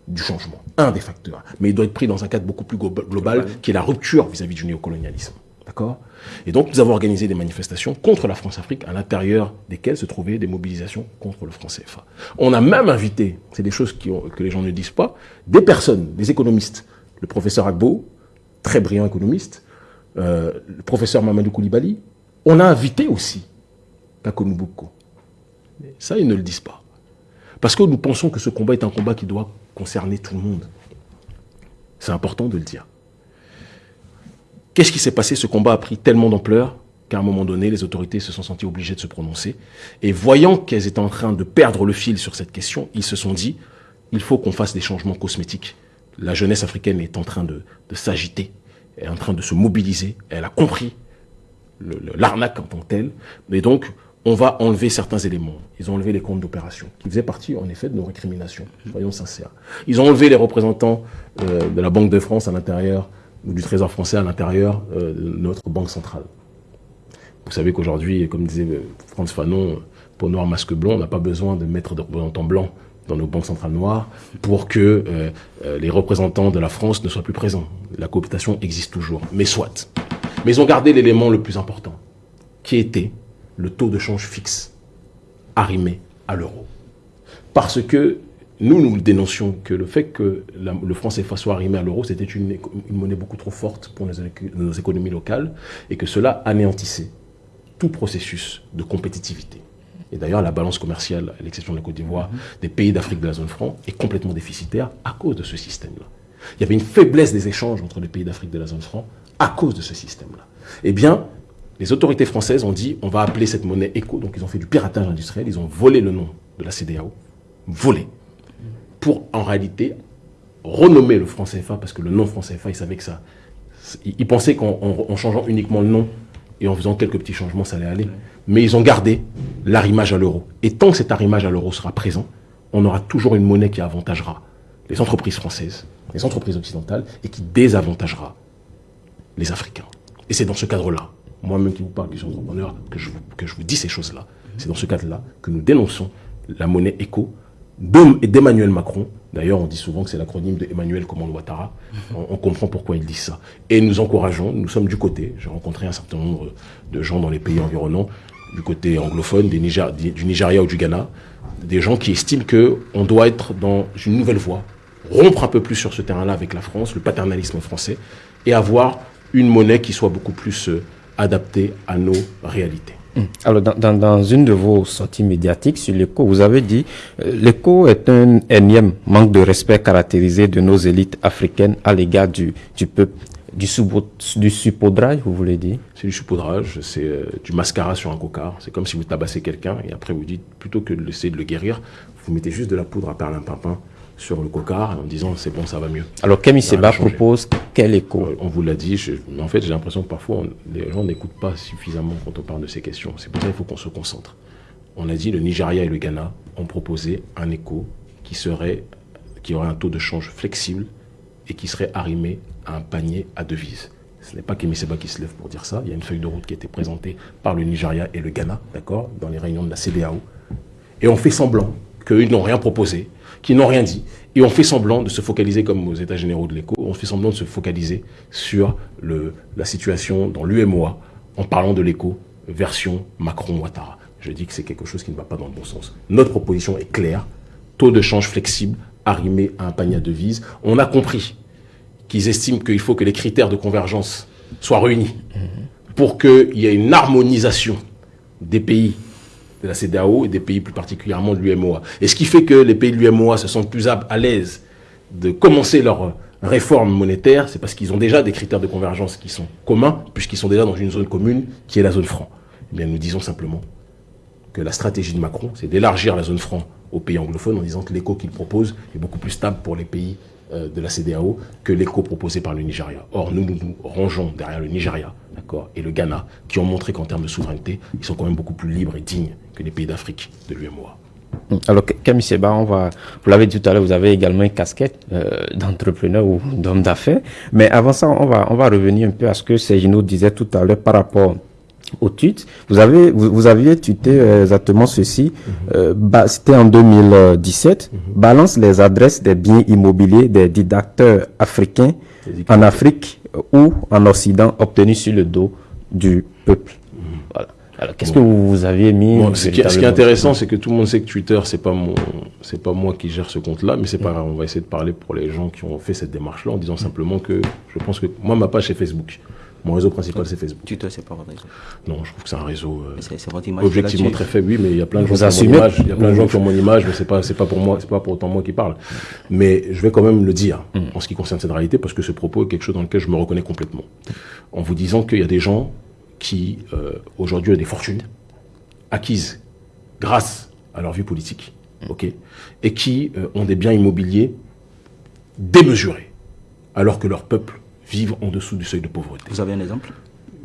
du changement, un des facteurs. Mais il doit être pris dans un cadre beaucoup plus global, qui est la rupture vis-à-vis -vis du néocolonialisme. D'accord? Et donc, nous avons organisé des manifestations contre la France-Afrique, à l'intérieur desquelles se trouvaient des mobilisations contre le franc CFA. On a même invité, c'est des choses que les gens ne disent pas, des personnes, des économistes. Le professeur Agbo, très brillant économiste, euh, le professeur Mamadou Koulibaly. On a invité aussi Kakonuboko. Ça, ils ne le disent pas. Parce que nous pensons que ce combat est un combat qui doit concerner tout le monde. C'est important de le dire. Qu'est-ce qui s'est passé? Ce combat a pris tellement d'ampleur qu'à un moment donné, les autorités se sont senties obligées de se prononcer. Et voyant qu'elles étaient en train de perdre le fil sur cette question, ils se sont dit, il faut qu'on fasse des changements cosmétiques. La jeunesse africaine est en train de, s'agiter, elle est en train de se mobiliser, elle a compris l'arnaque en tant que telle. Mais donc, on va enlever certains éléments. Ils ont enlevé les comptes d'opération, qui faisaient partie, en effet, de nos récriminations, soyons sincères. Ils ont enlevé les représentants euh, de la Banque de France à l'intérieur, ou du Trésor français à l'intérieur euh, de notre banque centrale. Vous savez qu'aujourd'hui, comme disait euh, Franz Fanon, pour noir masque blanc, on n'a pas besoin de mettre de représentants blancs dans nos banques centrales noires pour que les représentants de la France ne soient plus présents. La cooptation existe toujours, mais soit. Mais ils ont gardé l'élément le plus important, qui était le taux de change fixe arrimé à l'euro. Parce que nous, nous dénoncions que le fait que le franc CFA soit arrimé à l'euro, c'était une, monnaie beaucoup trop forte pour nos, économies locales et que cela anéantissait tout processus de compétitivité. Et d'ailleurs, la balance commerciale, à l'exception de la Côte d'Ivoire, des pays d'Afrique de la zone franc, est complètement déficitaire à cause de ce système-là. Il y avait une faiblesse des échanges entre les pays d'Afrique de la zone franc à cause de ce système-là. Eh bien, les autorités françaises ont dit on va appeler cette monnaie éco. Donc ils ont fait du piratage industriel, ils ont volé le nom de la CDAO, volé, pour en réalité renommer le franc CFA, parce que le nom franc CFA, ils savaient que ça. Ils pensaient qu'en changeant uniquement le nom et en faisant quelques petits changements, ça allait aller. Mais ils ont gardé l'arrimage à l'euro. Et tant que cet arrimage à l'euro sera présent, on aura toujours une monnaie qui avantagera les entreprises françaises, les entreprises occidentales, et qui désavantagera les Africains. Et c'est dans ce cadre-là moi-même qui vous parle, qui suis entrepreneur, que je vous, que je vous dis ces choses-là. C'est dans ce cadre-là que nous dénonçons la monnaie éco d'Emmanuel Macron. D'ailleurs, on dit souvent que c'est l'acronyme de Emmanuel Ouattara. On, comprend pourquoi il dit ça. Et nous encourageons, nous sommes du côté, j'ai rencontré un certain nombre de gens dans les pays environnants, du côté anglophone, du Nigeria ou du Ghana, des gens qui estiment qu'on doit être dans une nouvelle voie, rompre un peu plus sur ce terrain-là avec la France, le paternalisme français, et avoir une monnaie qui soit beaucoup plus euh, adapté à nos réalités. Hum. Alors, dans, une de vos sorties médiatiques sur l'éco, vous avez dit euh, l'éco est un énième manque de respect caractérisé de nos élites africaines à l'égard du, du peuple. Du, du supaudrage, vous voulez dire? C'est du supaudrage, c'est euh, du mascara sur un cocard. C'est comme si vous tabassez quelqu'un et après vous dites, plutôt que d'essayer de le guérir, vous mettez juste de la poudre à perlimpinpin sur le cocard en disant c'est bon, ça va mieux. Alors Camille Seba propose quel écho euh, On vous l'a dit, mais en fait j'ai l'impression que parfois les gens n'écoutent pas suffisamment quand on parle de ces questions. C'est pour ça qu'il faut qu'on se concentre. On a dit le Nigeria et le Ghana ont proposé un écho qui serait qui aurait un taux de change flexible et qui serait arrimé à un panier à devises. Ce n'est pas Kémy Seba qui se lève pour dire ça. Il y a une feuille de route qui a été présentée par le Nigeria et le Ghana, d'accord, dans les réunions de la CDAO. Et on fait semblant qu'ils n'ont rien proposé, qui n'ont rien dit. Et on fait semblant de se focaliser, comme aux États généraux de l'écho, on fait semblant de se focaliser sur le, la situation dans l'UMOA en parlant de l'écho version Macron-Ouattara. Je dis que c'est quelque chose qui ne va pas dans le bon sens. Notre proposition est claire, taux de change flexible, arrimé à un panier à devises. On a compris qu'ils estiment qu'il faut que les critères de convergence soient réunis pour qu'il y ait une harmonisation des pays de la CDAO et des pays plus particulièrement de l'UMOA. Et ce qui fait que les pays de l'UMOA se sentent plus à l'aise de commencer leur réforme monétaire, c'est parce qu'ils ont déjà des critères de convergence qui sont communs, puisqu'ils sont déjà dans une zone commune qui est la zone franc. Eh bien, nous disons simplement que la stratégie de Macron, c'est d'élargir la zone franc aux pays anglophones en disant que l'éco qu'il propose est beaucoup plus stable pour les pays euh, de la CDAO que l'écho proposé par le Nigeria. Or, nous nous, rangeons derrière le Nigeria et le Ghana, qui ont montré qu'en termes de souveraineté, ils sont quand même beaucoup plus libres et dignes que les pays d'Afrique de l'UMOA. Alors, Camille Seba, on va, vous l'avez dit tout à l'heure, vous avez également une casquette euh, d'entrepreneur ou d'homme d'affaires. Mais avant ça, on va, on va revenir un peu à ce que Sergino disait tout à l'heure par rapport au tweet. Vous avez, vous, aviez tweeté euh, exactement ceci. Euh, c'était en 2017. Mhm. Balance les adresses des biens immobiliers des dictateurs africains en Afrique ou en Occident obtenus sur le dos du peuple. Alors, qu'est-ce que vous aviez mis ce, qui, est intéressant, c'est que tout le monde sait que Twitter, c'est pas mon, c'est pas moi qui gère ce compte-là, mais c'est pas mhm. grave. On va essayer de parler pour les gens qui ont fait cette démarche-là, en disant simplement que je pense que moi, ma page est Facebook. Mon réseau principal, c'est Facebook. Twitter, c'est pas votre réseau Non, je trouve que c'est un réseau euh, objectivement très faible, oui, mais il y a plein de gens qui ont mon image. Il y a plein de gens qui ont mon image, mais c'est pas, c'est pas pour moi, c'est pas pour autant moi qui parle. Mais je vais quand même le dire mm. en ce qui concerne cette réalité, parce que ce propos est quelque chose dans lequel je me reconnais complètement. En vous disant qu'il y a des gens qui, euh, aujourd'hui, ont des fortunes acquises grâce à leur vie politique ok, et qui euh, ont des biens immobiliers démesurés, alors que leur peuple vivent en dessous du seuil de pauvreté. Vous avez un exemple?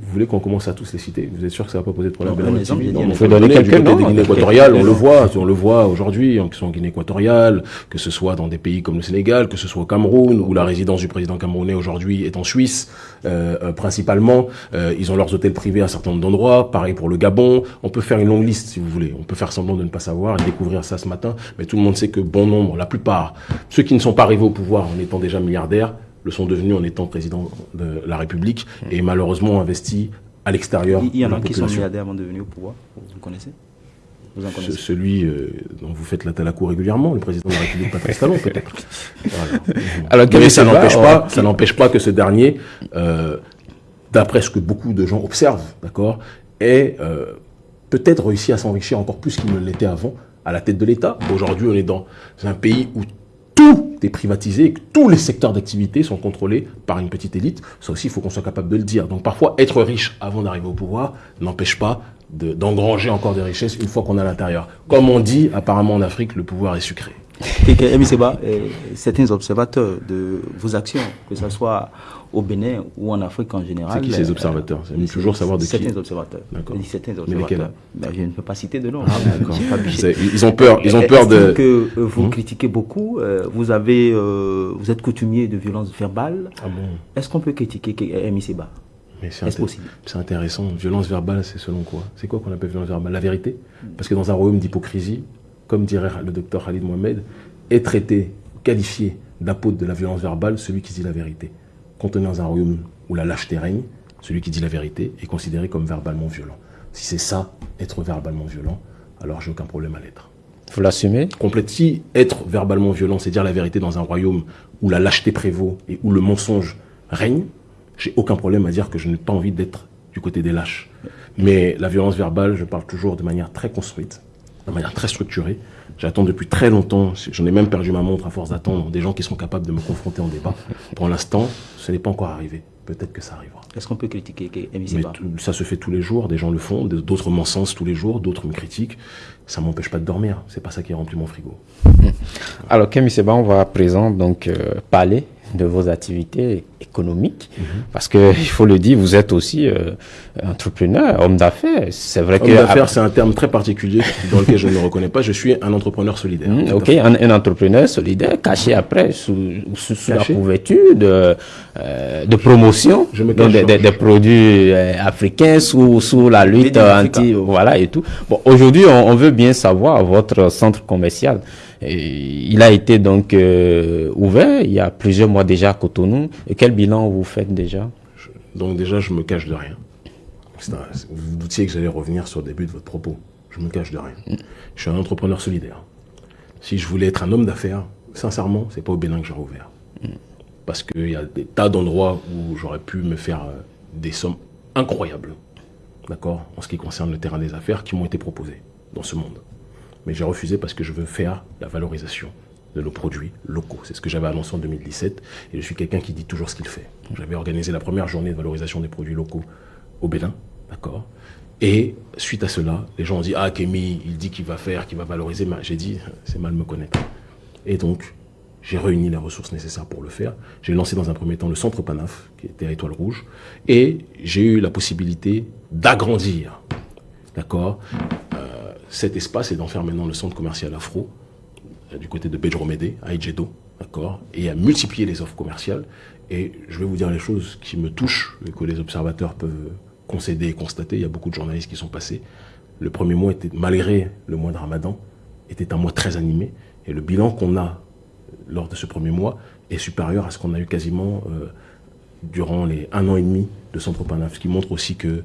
Vous voulez qu'on commence à tous les citer Vous êtes sûr que ça va pas poser de problème Non, exemple, un On exemple. peut donner quelques quelques noms, de Guinée équatoriale, on le voit, on le voit aujourd'hui, hein, que ce soit en Guinée équatoriale, que ce soit dans des pays comme le Sénégal, que ce soit au Cameroun, où la résidence du président camerounais aujourd'hui est en Suisse, euh, euh, principalement. Euh, ils ont leurs hôtels privés à un certain nombre d'endroits. Pareil pour le Gabon. On peut faire une longue liste, si vous voulez. On peut faire semblant de ne pas savoir et découvrir ça ce matin. Mais tout le monde sait que bon nombre, la plupart, ceux qui ne sont pas arrivés au pouvoir en étant déjà milliardaires, le sont devenus en étant président de la République et malheureusement ont investi à l'extérieur Il y en a qui sont milliardaires avant de venir au pouvoir. Vous connaissez? Vous en Ce- connaissez? celui euh, dont vous faites la talaco régulièrement, le président de la République, Patrice Talon, peut-être. Voilà. Alors, Mais ça est n'empêche pas, ça n'empêche pas que ce dernier, euh, d'après ce que beaucoup de gens observent, d'accord, ait euh, peut-être réussi à s'enrichir encore plus qu'il ne l'était avant à la tête de l'État. Aujourd'hui, on est dans un pays où tout est privatisé et que tous les secteurs d'activité sont contrôlés par une petite élite. Ça aussi, il faut qu'on soit capable de le dire. Donc parfois, être riche avant d'arriver au pouvoir n'empêche pas de- d'engranger encore des richesses une fois qu'on est à l'intérieur. Comme on dit, apparemment en Afrique, le pouvoir est sucré. Et que, Seba, certains observateurs de vos actions, que ce soit au Bénin ou en Afrique en général. C'est qui ces observateurs? J'aime toujours savoir de qui? Certains observateurs. D'accord. Je dis certains Mais observateurs. lesquels Ben, je ne peux pas citer de nom. D'accord. J'ai pas Ils ont peur, ils ont peur de. que euh, vous Hmm? critiquez beaucoup. euh, vous avez, euh, vous êtes coutumier de violence verbale. Ah bon? Est-ce qu'on peut critiquer Mais c'est c'est intéressant. Violence verbale, c'est selon quoi? C'est quoi qu'on appelle violence verbale? La vérité? Parce que dans un royaume d'hypocrisie, comme dirait le docteur Khalid Mohamed, est traité, qualifié d'apôtre de la violence verbale celui qui dit la vérité. Quand on est dans un royaume où la lâcheté règne, celui qui dit la vérité est considéré comme verbalement violent. Si c'est ça, être verbalement violent, alors j'ai aucun problème à l'être. Vous l'assumez complète. Si être verbalement violent, c'est dire la vérité dans un royaume où la lâcheté prévaut et où le mensonge règne, j'ai aucun problème à dire que je n'ai pas envie d'être du côté des lâches. Mais la violence verbale, je parle toujours de manière très construite, de manière très structurée. J'attends depuis très longtemps, j'en ai même perdu ma montre à force d'attendre, des gens qui sont capables de me confronter en débat. Pour l'instant, ce n'est pas encore arrivé. Peut-être que ça arrivera. Est-ce qu'on peut critiquer Mais tout- ça se fait tous les jours, des gens le font, d'autres m'encensent tous les jours, d'autres me critiquent. Ça m'empêche pas de dormir, c'est pas ça qui remplit mon frigo. Alors, Kemi Seba, on va à présent donc euh, parler de vos activités économiques, parce que il faut le dire, vous êtes aussi euh, entrepreneur, homme d'affaires. C'est vrai Homme que d'affaires, c'est un terme très particulier dans lequel je ne me reconnais pas. Je suis un entrepreneur solidaire. À ok, un, un entrepreneur solidaire caché après sous, sous, sous la couverture de, euh, de promotion Je me des, des- des produits euh, africains sous, sous la lutte anti voilà et tout. Bon, aujourd'hui, on, on veut bien savoir votre centre commercial. Il a été donc euh, ouvert il y a plusieurs mois déjà à Cotonou. Et quel bilan vous faites déjà? Donc déjà, je me cache de rien. Vous vous doutiez que j'allais revenir sur le début de votre propos. Je me cache de rien. Je suis un entrepreneur solidaire. Si je voulais être un homme d'affaires, sincèrement, c'est pas au Bénin que j'aurais ouvert. Parce qu'il y a des tas d'endroits où j'aurais pu me faire euh, des sommes incroyables, d'accord, en ce qui concerne le terrain des affaires, qui m'ont été proposées dans ce monde. Mais j'ai refusé parce que je veux faire la valorisation de nos produits locaux. C'est ce que j'avais annoncé en 2017 et je suis quelqu'un qui dit toujours ce qu'il fait. J'avais organisé la première journée de valorisation des produits locaux au Bénin, d'accord? Et suite à cela, les gens ont dit Ah, Kémy, il dit qu'il va faire, qu'il va valoriser. Mais J'ai dit C'est mal me connaître. Et donc, j'ai réuni les ressources nécessaires pour le faire. J'ai lancé dans un premier temps le centre Panaf, qui était à Étoile Rouge, et j'ai eu la possibilité d'agrandir, d'accord, cet espace et d'en faire maintenant le centre commercial Afro, euh, du côté de Bedromede, à Ejedo, d'accord, et à multiplier les offres commerciales. Et je vais vous dire les choses qui me touchent, et que les observateurs peuvent concéder et constater. Il y a beaucoup de journalistes qui sont passés. Le premier mois était, malgré le mois de Ramadan, était un mois très animé. Et le bilan qu'on a lors de ce premier mois est supérieur à ce qu'on a eu quasiment euh, durant les un an et demi de Centre Panaf, ce qui montre aussi que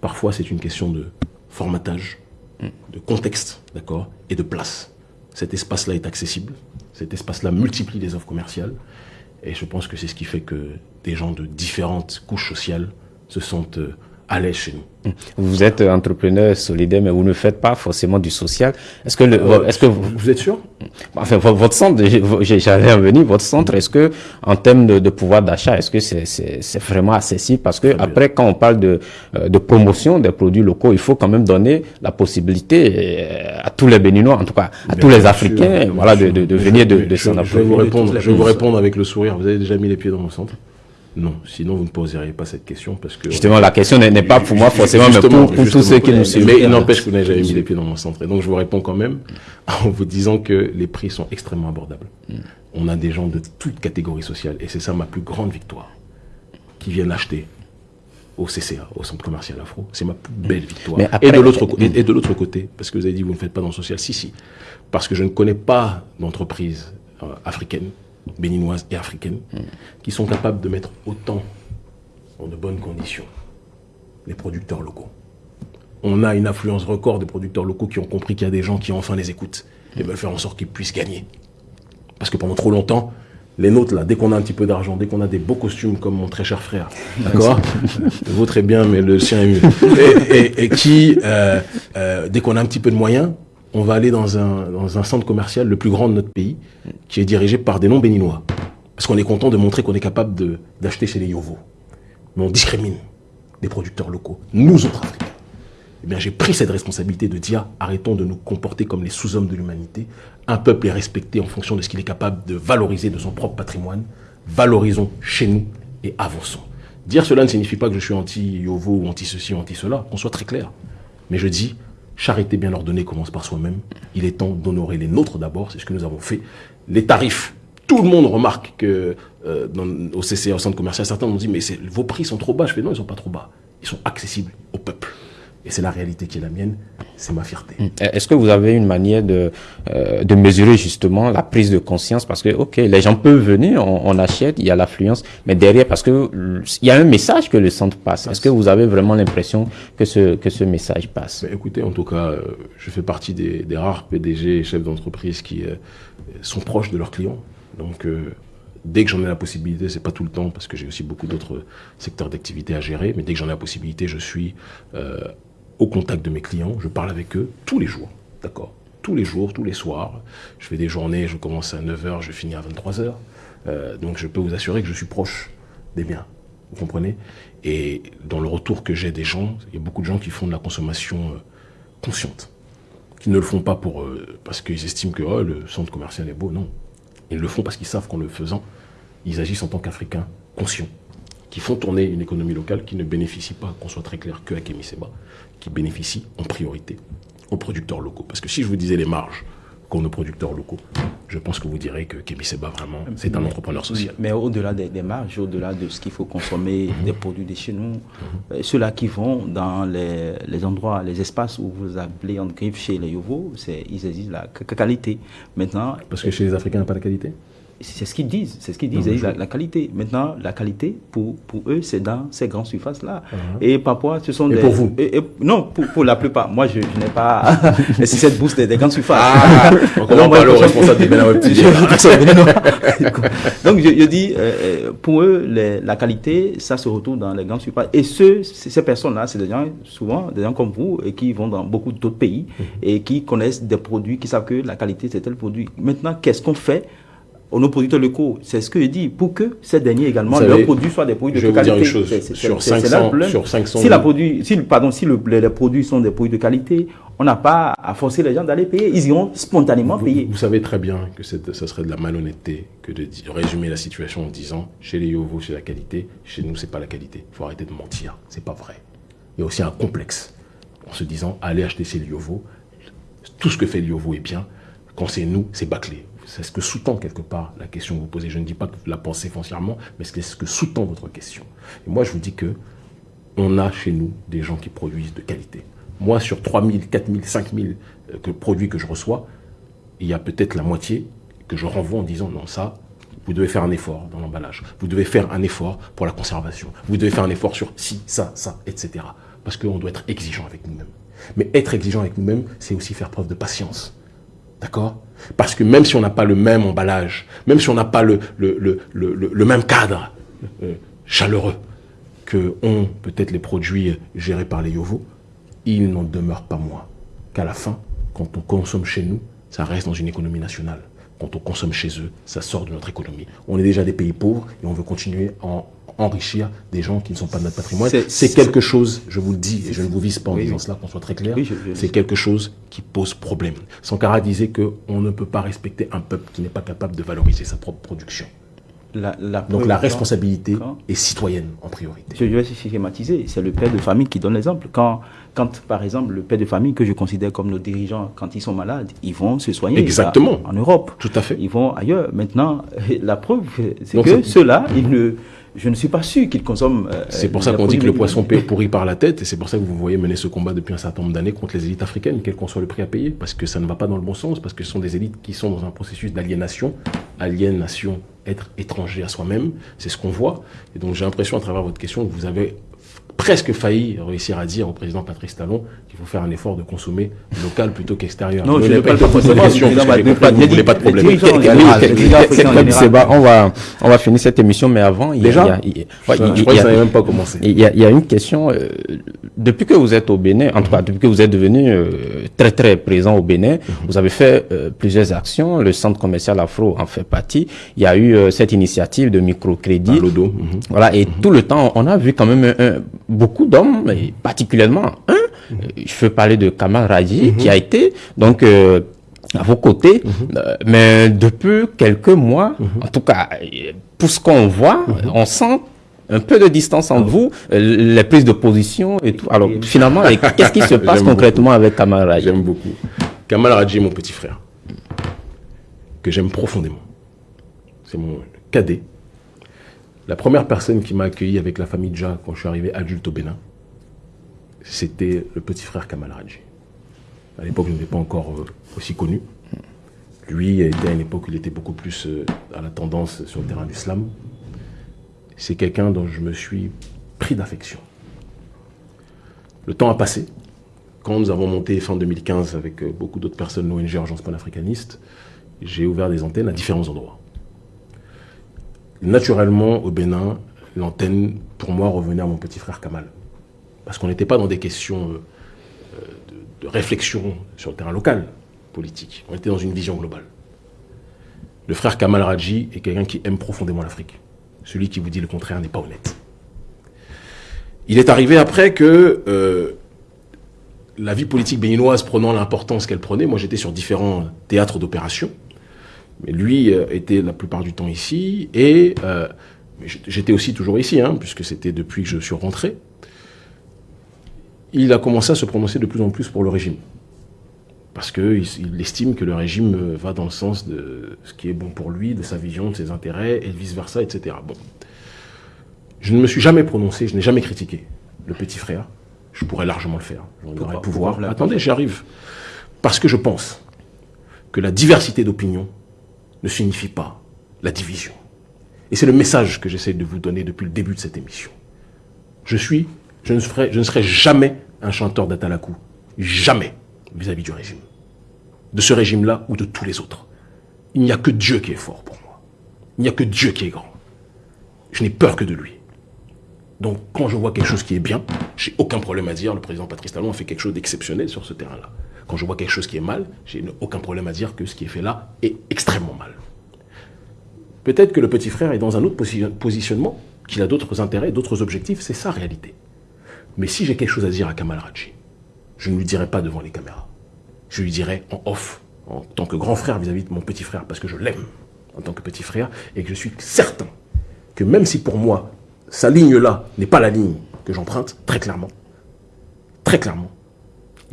parfois c'est une question de formatage, de contexte, d'accord, et de place. Cet espace-là est accessible, cet espace-là multiplie les offres commerciales, et je pense que c'est ce qui fait que des gens de différentes couches sociales se sentent euh, l'aise chez nous. Vous êtes entrepreneur solidaire, mais vous ne faites pas forcément du social. Est-ce que, le, Euh, est-ce que vous, vous êtes sûr? Enfin, vo- votre centre, j'allais en venir, votre centre, est-ce que, en termes de, de pouvoir d'achat, est-ce que c'est vraiment accessible? Parce que après, quand on parle de, euh, de promotion des produits locaux, il faut quand même donner la possibilité euh, à tous les Béninois, en tout cas, à tous les Africains, sûr, voilà, de, venir de, je, s'en je vais approcher. vous répondre, toutes je vais vous répondre avec le sourire. Vous avez déjà mis les pieds dans mon centre Non, sinon vous ne poseriez pas cette question parce que Justement, la question n'est pas pour moi forcément, mais pour, pour tous ceux qui nous suivent. Mais il n'empêche que vous n'avez jamais mis les pieds dans mon centre. Et donc, je vous réponds quand même en vous disant que les prix sont extrêmement abordables. On a des gens de toutes catégories sociales. Et c'est ça ma plus grande victoire. Qui viennent acheter au CCA, au centre commercial Afro. C'est ma plus belle victoire. Mais après- et de l'autre co- et, et de l'autre côté, parce que vous avez dit vous ne faites pas dans le social. Si, si. Parce que je ne connais pas d'entreprise euh, africaine, béninoise et africaine, qui sont capables de mettre autant dans de bonnes conditions les producteurs locaux. On a une influence record de producteurs locaux qui ont compris qu'il y a des gens qui enfin les écoutent et veulent faire en sorte qu'ils puissent gagner. Parce que pendant trop longtemps, les nôtres, là, dès qu'on a un petit peu d'argent, dès qu'on a des beaux costumes comme mon très cher frère, d'accord Le vôtre est bien, mais le sien est mieux. Et, et- et qui, euh, euh, dès qu'on a un petit peu de moyens, on va aller dans un, centre commercial le plus grand de notre pays, qui est dirigé par des non-béninois. Parce qu'on est content de montrer qu'on est capable d'acheter chez les Yovos. Mais on discrimine des producteurs locaux, nous autres Africains. Eh bien, j'ai pris cette responsabilité de dire arrêtons de nous comporter comme les sous-hommes de l'humanité. Un peuple est respecté en fonction de ce qu'il est capable de valoriser de son propre patrimoine. Valorisons chez nous et avançons. Dire cela ne signifie pas que je suis anti-Yovo ou anti-ceci ou anti-cela, qu'on soit très clair. Mais je dis, charité bien ordonnée commence par soi-même. Il est temps d'honorer les nôtres d'abord, c'est ce que nous avons fait. Les tarifs, tout le monde remarque que euh, au CCA, au centre commercial, certains m'ont dit, mais vos prix sont trop bas. Je fais, non, ils sont pas trop bas. Ils sont accessibles au peuple. Et c'est la réalité qui est la mienne, c'est ma fierté. Est-ce que vous avez une manière de, euh, de mesurer justement la prise de conscience? Parce que, ok, les gens peuvent venir, on, on achète, il y a l'affluence, mais derrière, parce que euh, il y a un message que le centre passe. Est-ce que vous avez vraiment l'impression que ce, que ce message passe? Mais écoutez, en tout cas, euh, je fais partie des, des rares PDG et chefs d'entreprise qui euh, sont proches de leurs clients. Donc, euh, dès que j'en ai la possibilité, c'est pas tout le temps parce que j'ai aussi beaucoup d'autres secteurs d'activité à gérer, mais dès que j'en ai la possibilité, je suis euh, au contact de mes clients, je parle avec eux tous les jours, d'accord? Tous les jours, tous les soirs. Je fais des journées, je commence à 9h, je finis à 23h. Euh, donc, je peux vous assurer que je suis proche des biens. Vous comprenez? Et dans le retour que j'ai des gens, il y a beaucoup de gens qui font de la consommation euh, consciente, qui ne le font pas pour euh, parce qu'ils estiment que oh, le centre commercial est beau, non. Ils le font parce qu'ils savent qu'en le faisant, ils agissent en tant qu'Africains conscients, qui font tourner une économie locale qui ne bénéficie pas, qu'on soit très clair, que à qui bénéficie en priorité aux producteurs locaux. Parce que si je vous disais les marges qu'ont nos producteurs locaux, je pense que vous direz que Kémy Seba, vraiment, c'est un entrepreneur social. Mais au-delà des, des marges, au-delà de ce qu'il faut consommer, des produits de chez nous, euh, ceux-là qui vont dans les, les endroits, les espaces où vous appelez en griffe chez les Yovo, ils exigent la qu- qualité. Maintenant, Parce que chez les Africains, il n'y a pas la qualité? C'est ce qu'ils disent, c'est ce qu'ils disent, la, la qualité. Maintenant, la qualité, pour, pour eux, c'est dans ces grandes surfaces-là. Uh-huh. Et parfois, ce sont Et des... pour vous? Et- et- Non, pour, pour la plupart. Moi, je, je n'ai pas... c'est cette bourse des, des grandes surfaces. Ah, Donc on moi, je- responsable des. Donc, je, je dis, euh, euh, pour eux, les- la qualité, ça se retrouve dans les grandes surfaces. Et ceux, c- ces personnes-là, c'est des gens, souvent, des gens comme vous, et qui vont dans beaucoup d'autres pays, et qui connaissent des produits, qui savent que la qualité, c'est tel produit. Maintenant, qu'est-ce qu'on fait nos producteurs locaux C'est ce que je dis, pour que ces derniers également, savez, leurs produits soient des produits je de vais vous dire qualité. une chose, sur c'est- c'est 500 là le problème. sur 500 si la produit, si, pardon, si le- les, les produits sont des produits de qualité, on n'a pas à forcer les gens d'aller payer. Ils iront spontanément Vous, payer. vous savez très bien que ça serait de la malhonnêteté que de résumer la situation en disant chez les Yovo c'est la qualité, chez nous c'est pas la qualité. Il faut arrêter de mentir, c'est pas vrai. Il y a aussi un complexe en se disant allez acheter chez Liovo, tout ce que fait Liovo est bien, quand c'est nous c'est bâclé. C'est ce que sous-tend quelque part la question que vous posez. Je ne dis pas que vous la pensez foncièrement, mais c'est ce que sous-tend votre question. Et moi je vous dis que on a chez nous des gens qui produisent de qualité. Moi, sur 3000, 4000, 5000 euh, que- produits que je reçois, il y a peut-être la moitié que je renvoie en disant non, ça, vous devez faire un effort dans l'emballage. Vous devez faire un effort pour la conservation. Vous devez faire un effort sur ci, ça, ça, etc. Parce qu'on doit être exigeant avec nous-mêmes. Mais être exigeant avec nous-mêmes, c'est aussi faire preuve de patience. D'accord? Parce que même si on n'a pas le même emballage, même si on n'a pas le, même cadre euh, chaleureux que ont peut-être les produits gérés par les Yovo, il n'en demeure pas moins qu'à la fin, quand on consomme chez nous, ça reste dans une économie nationale. Quand on consomme chez eux, ça sort de notre économie. On est déjà des pays pauvres et on veut continuer à enrichir des gens qui ne sont pas de notre patrimoine. C'est quelque chose, je vous le dis, et je ne vous vise pas en disant cela, qu'on soit très clair, c'est quelque chose qui pose problème. Sankara disait qu'on ne peut pas respecter un peuple qui n'est pas capable de valoriser sa propre production. Donc la responsabilité est citoyenne en priorité. Je vais schématiser, c'est le père de famille qui donne l'exemple. Quand, quand, par exemple, le père de famille que je considère comme nos dirigeants, quand ils sont malades, ils vont se soigner Exactement. en Europe. Tout à fait. Ils vont ailleurs. Maintenant, la preuve, c'est que ceux-là, ils ne je ne suis pas sûr qu'ils consomment. Euh, c'est pour ça qu'on dit que le poisson pourrit par la tête, et c'est pour ça que vous voyez mener ce combat depuis un certain nombre d'années contre les élites africaines, quel qu'en soit le prix à payer, parce que ça ne va pas dans le bon sens, parce que ce sont des élites qui sont dans un processus d'aliénation, aliénation, être étranger à soi-même, c'est ce qu'on voit. Et donc j'ai l'impression à travers votre question que vous avez presque failli réussir à dire au président Patrice Talon qu'il faut faire un effort de consommer local plutôt qu'extérieur. Non, je n'ai pas, pas, voulez pas de problème. On va, on va finir cette émission, mais avant, il y a, Déjà il y a, je crois que ça même pas commencé. Il y a, une question. Euh, depuis que vous êtes au Bénin, en tout cas, depuis que vous êtes devenu euh, très très présent au Bénin, vous avez fait euh, plusieurs actions. Le centre commercial Afro en fait partie. Il y a eu cette initiative de microcrédit. Mhm. Voilà, et tout le temps, on a vu quand même un beaucoup d'hommes, et particulièrement un, je veux parler de Kamal Raji, qui a été donc euh, à vos côtés, euh, mais depuis quelques mois, en tout cas, pour ce qu'on voit, on sent un peu de distance entre vous, euh, les prises de position et tout. Alors finalement, qu'est-ce qui se passe concrètement avec Kamal Raji J'aime beaucoup. Kamal Raji est mon petit frère, que j'aime profondément. C'est mon cadet, la première personne qui m'a accueilli avec la famille Dja quand je suis arrivé adulte au Bénin, c'était le petit frère Kamal Raji. À l'époque, je n'étais pas encore euh, aussi connu. Lui était à une époque il était beaucoup plus euh, à la tendance sur le terrain d'islam. C'est quelqu'un dont je me suis pris d'affection. Le temps a passé. Quand nous avons monté fin 2015 avec euh, beaucoup d'autres personnes, l'ONG Urgence panafricaniste, j'ai ouvert des antennes à différents endroits naturellement, au Bénin, l'antenne, pour moi, revenait à mon petit frère Kamal. Parce qu'on n'était pas dans des questions euh, de, réflexion sur le terrain local, politique. On était dans une vision globale. Le frère Kamal Raji est quelqu'un qui aime profondément l'Afrique. Celui qui vous dit le contraire n'est pas honnête. Il est arrivé après que euh, la vie politique béninoise prenant l'importance qu'elle prenait, moi j'étais sur différents théâtres d'opération, mais lui euh, était la plupart du temps ici, et euh, j'étais aussi toujours ici, hein, puisque c'était depuis que je suis rentré. Il a commencé à se prononcer de plus en plus pour le régime. Parce qu'il il estime que le régime euh, va dans le sens de ce qui est bon pour lui, de sa vision, de ses intérêts, et vice-versa, etc. Bon. Je ne me suis jamais prononcé, je n'ai jamais critiqué le petit frère. Je pourrais largement le faire. J'en pouvoir. Attendez, j'y arrive. Parce que je pense que la diversité d'opinions ne signifie pas la division. Et c'est le message que j'essaie de vous donner depuis le début de cette émission. Je suis, je ne serai, je ne serai jamais un chanteur d'Atalakou. Jamais vis-à-vis du régime. De ce régime-là ou de tous les autres. Il n'y a que Dieu qui est fort pour moi. Il n'y a que Dieu qui est grand. Je n'ai peur que de lui. Donc, quand je vois quelque chose qui est bien, j'ai aucun problème à dire le président Patrice Talon a fait quelque chose d'exceptionnel sur ce terrain-là. Quand je vois quelque chose qui est mal, j'ai aucun problème à dire que ce qui est fait là est extrêmement mal. Peut-être que le petit frère est dans un autre positionnement, qu'il a d'autres intérêts, d'autres objectifs, c'est sa réalité. Mais si j'ai quelque chose à dire à Kamal Raji, je ne lui dirai pas devant les caméras. Je lui dirai en off, en tant que grand frère vis-à-vis -vis de mon petit frère, parce que je l'aime en tant que petit frère, et que je suis certain que même si pour moi, sa ligne-là n'est pas la ligne que j'emprunte, très clairement, très clairement,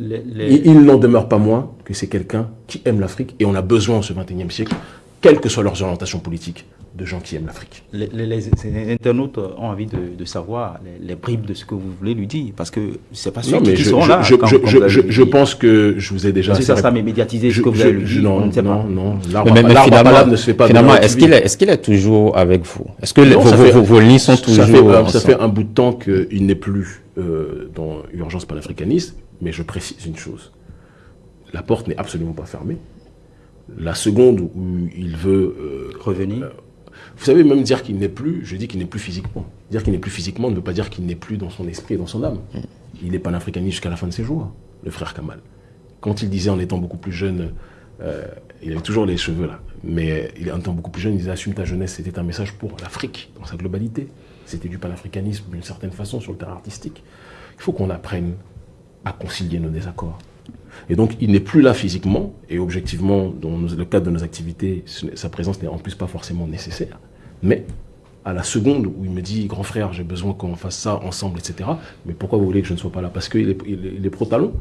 il n'en demeure pas moins que c'est quelqu'un qui aime l'Afrique et on a besoin en ce 21e siècle, quelles que soient leurs orientations politiques, de gens qui aiment l'Afrique. Les, internautes ont envie de, savoir les, bribes de ce que vous voulez lui dire, parce que c'est pas sûr qu'ils seront là. Je, pense que je vous ai déjà... C'est ça, ça m'est médiatisé, ce que vous avez lui dit, non, non, non, L'arbre ne se fait pas... Finalement, est-ce qu'il est, est, est, toujours avec vous? Est-ce que vos, vos, lignes sont toujours... Ça? fait, un bout de temps qu'il n'est plus euh, dans Urgence panafricaniste, mais je précise une chose. La porte n'est absolument pas fermée. La seconde où il veut... Euh, Revenir euh, Vous savez, même dire qu'il n'est plus, je dis qu'il n'est plus physiquement. Dire qu'il n'est plus physiquement ne veut pas dire qu'il n'est plus dans son esprit et dans son âme. Il est panafricaniste jusqu'à la fin de ses jours, le frère Kamal. Quand il disait en étant beaucoup plus jeune, euh, il avait toujours les cheveux là, mais il, en étant beaucoup plus jeune, il disait Assume ta jeunesse, c'était un message pour l'Afrique dans sa globalité. C'était du panafricanisme d'une certaine façon sur le terrain artistique. Il faut qu'on apprenne à concilier nos désaccords. Et donc, il n'est plus là physiquement, et objectivement, dans le cadre de nos activités, sa présence n'est en plus pas forcément nécessaire. Mais à la seconde où il me dit, grand frère, j'ai besoin qu'on fasse ça ensemble, etc. Mais pourquoi vous voulez que je ne sois pas là? Parce qu'il est, il est pro-talon.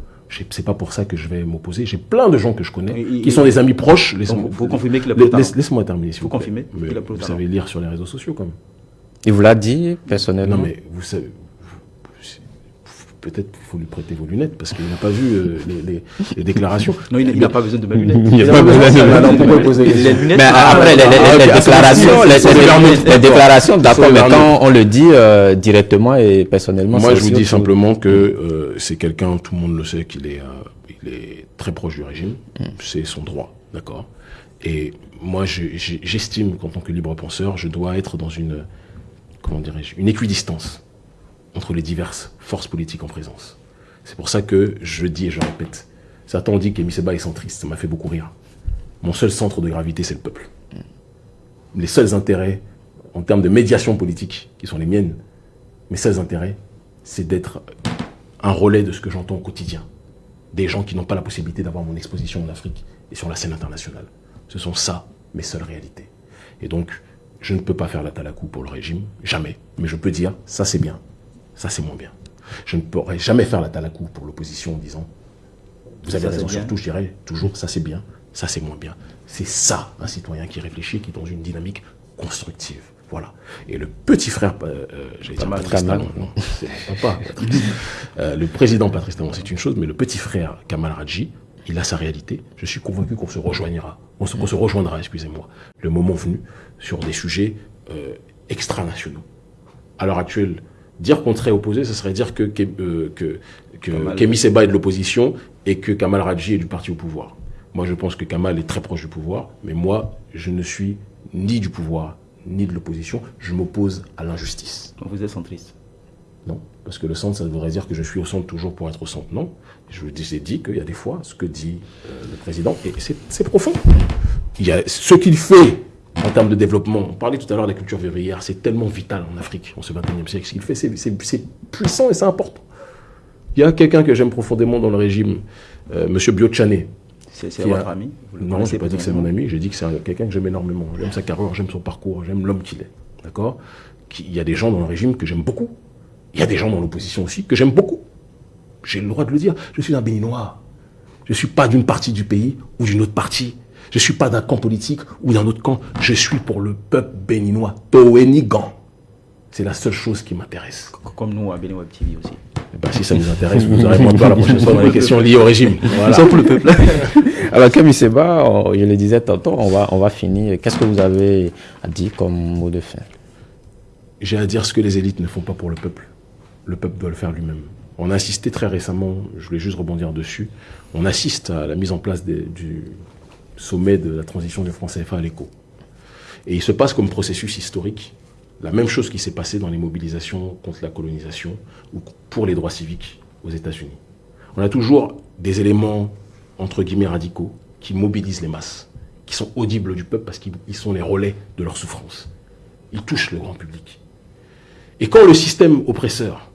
C'est pas pour ça que je vais m'opposer. J'ai plein de gens que je connais qui sont des amis proches. Vous confirmez qu'il a Laisse-moi terminer. Vous confirmez Vous savez lire sur les réseaux sociaux, quand même. Il vous l'a dit personnellement Non, mais vous savez, peut-être qu'il faut lui prêter vos lunettes parce qu'il n'a pas vu euh, les, déclarations. Non, il n'a pas besoin de mes lunettes. Il n'a pas besoin de mes lunettes. Mais après, les, déclarations, les, déclarations, d'accord, mais quand on le dit euh, directement et personnellement, moi je vous dis simplement que euh, c'est quelqu'un, tout le monde le sait, qu'il est, il est très proche du régime. Mm. C'est son droit, d'accord. Et moi, j'estime qu'en tant que libre penseur, je dois être dans une comment dirais-je, une équidistance entre les diverses forces politiques en présence. C'est pour ça que je dis et je répète, certains ont dit qu'Emi Seba est centriste, ça m'a fait beaucoup rire. Mon seul centre de gravité, c'est le peuple. Les seuls intérêts, en termes de médiation politique, qui sont les miennes, mes seuls intérêts, c'est d'être un relais de ce que j'entends au quotidien. Des gens qui n'ont pas la possibilité d'avoir mon exposition en Afrique et sur la scène internationale. Ce sont ça mes seules réalités. Et donc, je ne peux pas faire la talakou pour le régime, jamais. Mais je peux dire, ça c'est bien, ça c'est moins bien. Je ne pourrai jamais faire la talakou pour l'opposition en disant, vous avez raison, surtout je dirais toujours, ça c'est bien, ça c'est moins bien. C'est ça un citoyen qui réfléchit, qui est dans une dynamique constructive. Voilà. Et le petit frère, euh, euh j'allais dire Patrice Talon, non, c'est pas euh, le président Patrice Talon, c'est une chose, mais le petit frère Kamal Radji, il a sa réalité. Je suis convaincu qu'on se rejoignera, on se, se rejoindra, excusez-moi, le moment venu, sur des sujets euh, extranationaux. À l'heure actuelle, dire qu'on serait opposé, ce serait dire que, euh, que, que Kémy Seba est de l'opposition et que Kamal Radji est du parti au pouvoir. Moi, je pense que Kamal est très proche du pouvoir, mais moi, je ne suis ni du pouvoir, ni de l'opposition. Je m'oppose à l'injustice. Vous êtes centriste Non, parce que le centre, ça voudrait dire que je suis au centre toujours pour être au centre. Non, je vous ai dit qu'il y a des fois, ce que dit euh, le président, et c'est profond. Il y a ce qu'il fait en termes de développement. On parlait tout à l'heure de la culture vivrière, c'est tellement vital en Afrique, en ce 21e siècle. Ce qu'il fait, c'est puissant et c'est important. Il y a quelqu'un que j'aime profondément dans le régime, euh, M. Biotchane. C'est votre ami? Non, je n'ai pas dit que c'est mon ami, j'ai dit que c'est quelqu'un que j'aime énormément. J'aime sa carrière, j'aime son parcours, j'aime l'homme qu'il est. D'accord? Il y a des gens dans le régime que j'aime beaucoup. Il y a des gens dans l'opposition aussi que j'aime beaucoup. J'ai le droit de le dire. Je suis un béninois. Je ne suis pas d'une partie du pays ou d'une autre partie. Je ne suis pas d'un camp politique ou d'un autre camp. Je suis pour le peuple béninois. Toenigan. C'est la seule chose qui m'intéresse. Comme nous à Béninois TV aussi. Eh ben, si ça nous intéresse, vous aurez moins peur la prochaine fois dans les questions liées au régime. Voilà. pour le peuple. Alors, comme Seba, je le disais tantôt, on va, on va finir. Qu'est-ce que vous avez à dire comme mot de fin? J'ai à dire ce que les élites ne font pas pour le peuple. Le peuple doit le faire lui-même. On a assisté très récemment, je voulais juste rebondir dessus, on assiste à la mise en place du, sommet de la transition du franc CFA à l'écho. Et il se passe comme processus historique la même chose qui s'est passé dans les mobilisations contre la colonisation ou pour les droits civiques aux États-Unis. On a toujours des éléments, entre guillemets, radicaux qui mobilisent les masses, qui sont audibles du peuple parce qu'ils sont les relais de leur souffrance. Ils touchent le grand public. Et quand le système oppresseur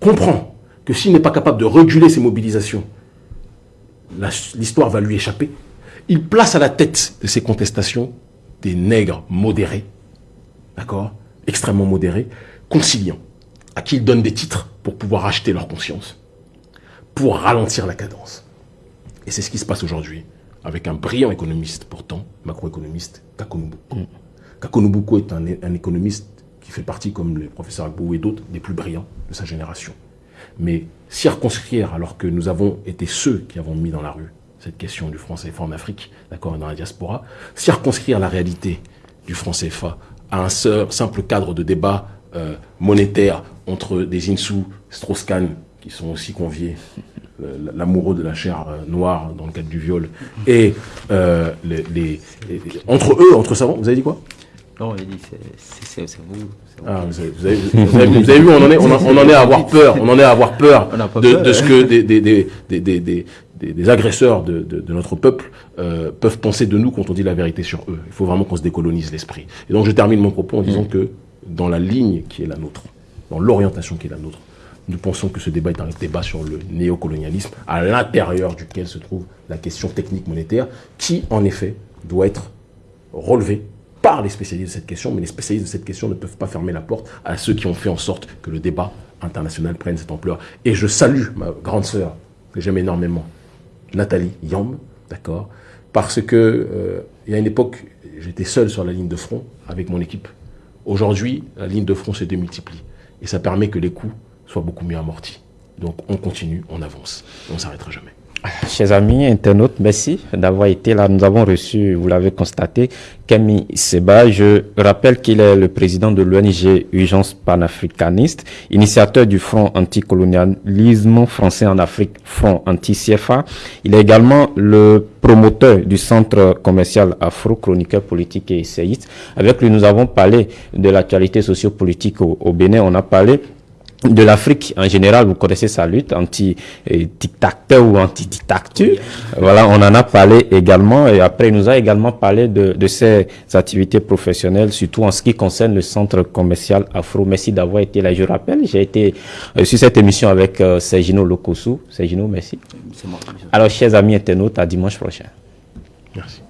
comprend que s'il n'est pas capable de réguler ces mobilisations, l'histoire va lui échapper, il place à la tête de ces contestations des nègres modérés, d'accord Extrêmement modérés, conciliants, à qui il donne des titres pour pouvoir acheter leur conscience, pour ralentir la cadence. Et c'est ce qui se passe aujourd'hui avec un brillant économiste, pourtant, macroéconomiste, Kakonubuko. Mm. Kakonubuko est un, un, économiste qui fait partie, comme le professeur Agbou et d'autres, des plus brillants de sa génération. Mais circonscrire, alors que nous avons été ceux qui avons mis dans la rue cette question du franc CFA en Afrique, d'accord, dans la diaspora, circonscrire la réalité du franc CFA à un seul, simple cadre de débat euh, monétaire entre des Insou, Strauss-Kahn, qui sont aussi conviés, l'amoureux de la chair euh, noire dans le cadre du viol, et euh, les, entre eux, entre savants, vous avez dit quoi? Non, il dit c'est vous. Ah, vous, avez, vous, avez, vous, avez, vu, on en est, on, en est à avoir peur. On en est à avoir peur, de, de, ce que des, des, des, des, agresseurs de, de, de, notre peuple euh, peuvent penser de nous quand on dit la vérité sur eux. Il faut vraiment qu'on se décolonise l'esprit. Et donc je termine mon propos en disant mm. que dans la ligne qui est la nôtre, dans l'orientation qui est la nôtre, nous pensons que ce débat est un débat sur le néocolonialisme, à l'intérieur duquel se trouve la question technique monétaire, qui en effet doit être relevée par les spécialistes de cette question, mais les spécialistes de cette question ne peuvent pas fermer la porte à ceux qui ont fait en sorte que le débat international prenne cette ampleur. Et je salue ma grande sœur, que j'aime énormément, Nathalie Yamb, d'accord Parce que euh, il y a une époque, j'étais seul sur la ligne de front avec mon équipe. Aujourd'hui, la ligne de front se démultiplie. Et ça permet que les coûts soient beaucoup mieux amortis. Donc on continue, on avance. On ne s'arrêtera jamais. Chers amis internautes, merci d'avoir été là. Nous avons reçu, vous l'avez constaté, Camille Seba. Je rappelle qu'il est le président de l'ONG Urgence panafricaniste, initiateur du Front anticolonialisme français en Afrique, Front anti-CFA. Il est également le promoteur du centre commercial Afro, chroniqueur politique et essayiste. Avec lui, nous avons parlé de l'actualité sociopolitique au, au Bénin. On a parlé de l'Afrique en général, vous connaissez sa lutte anti-dictateur ou anti-dictature. Voilà, on en a parlé également et après il nous a également parlé de, de ses activités professionnelles, surtout en ce qui concerne le centre commercial Afro. Merci d'avoir été là. Je rappelle, j'ai été euh, sur cette émission avec euh, Sergino Lokosu. Sergino, merci. Alors, chers amis internautes, à dimanche prochain. Merci.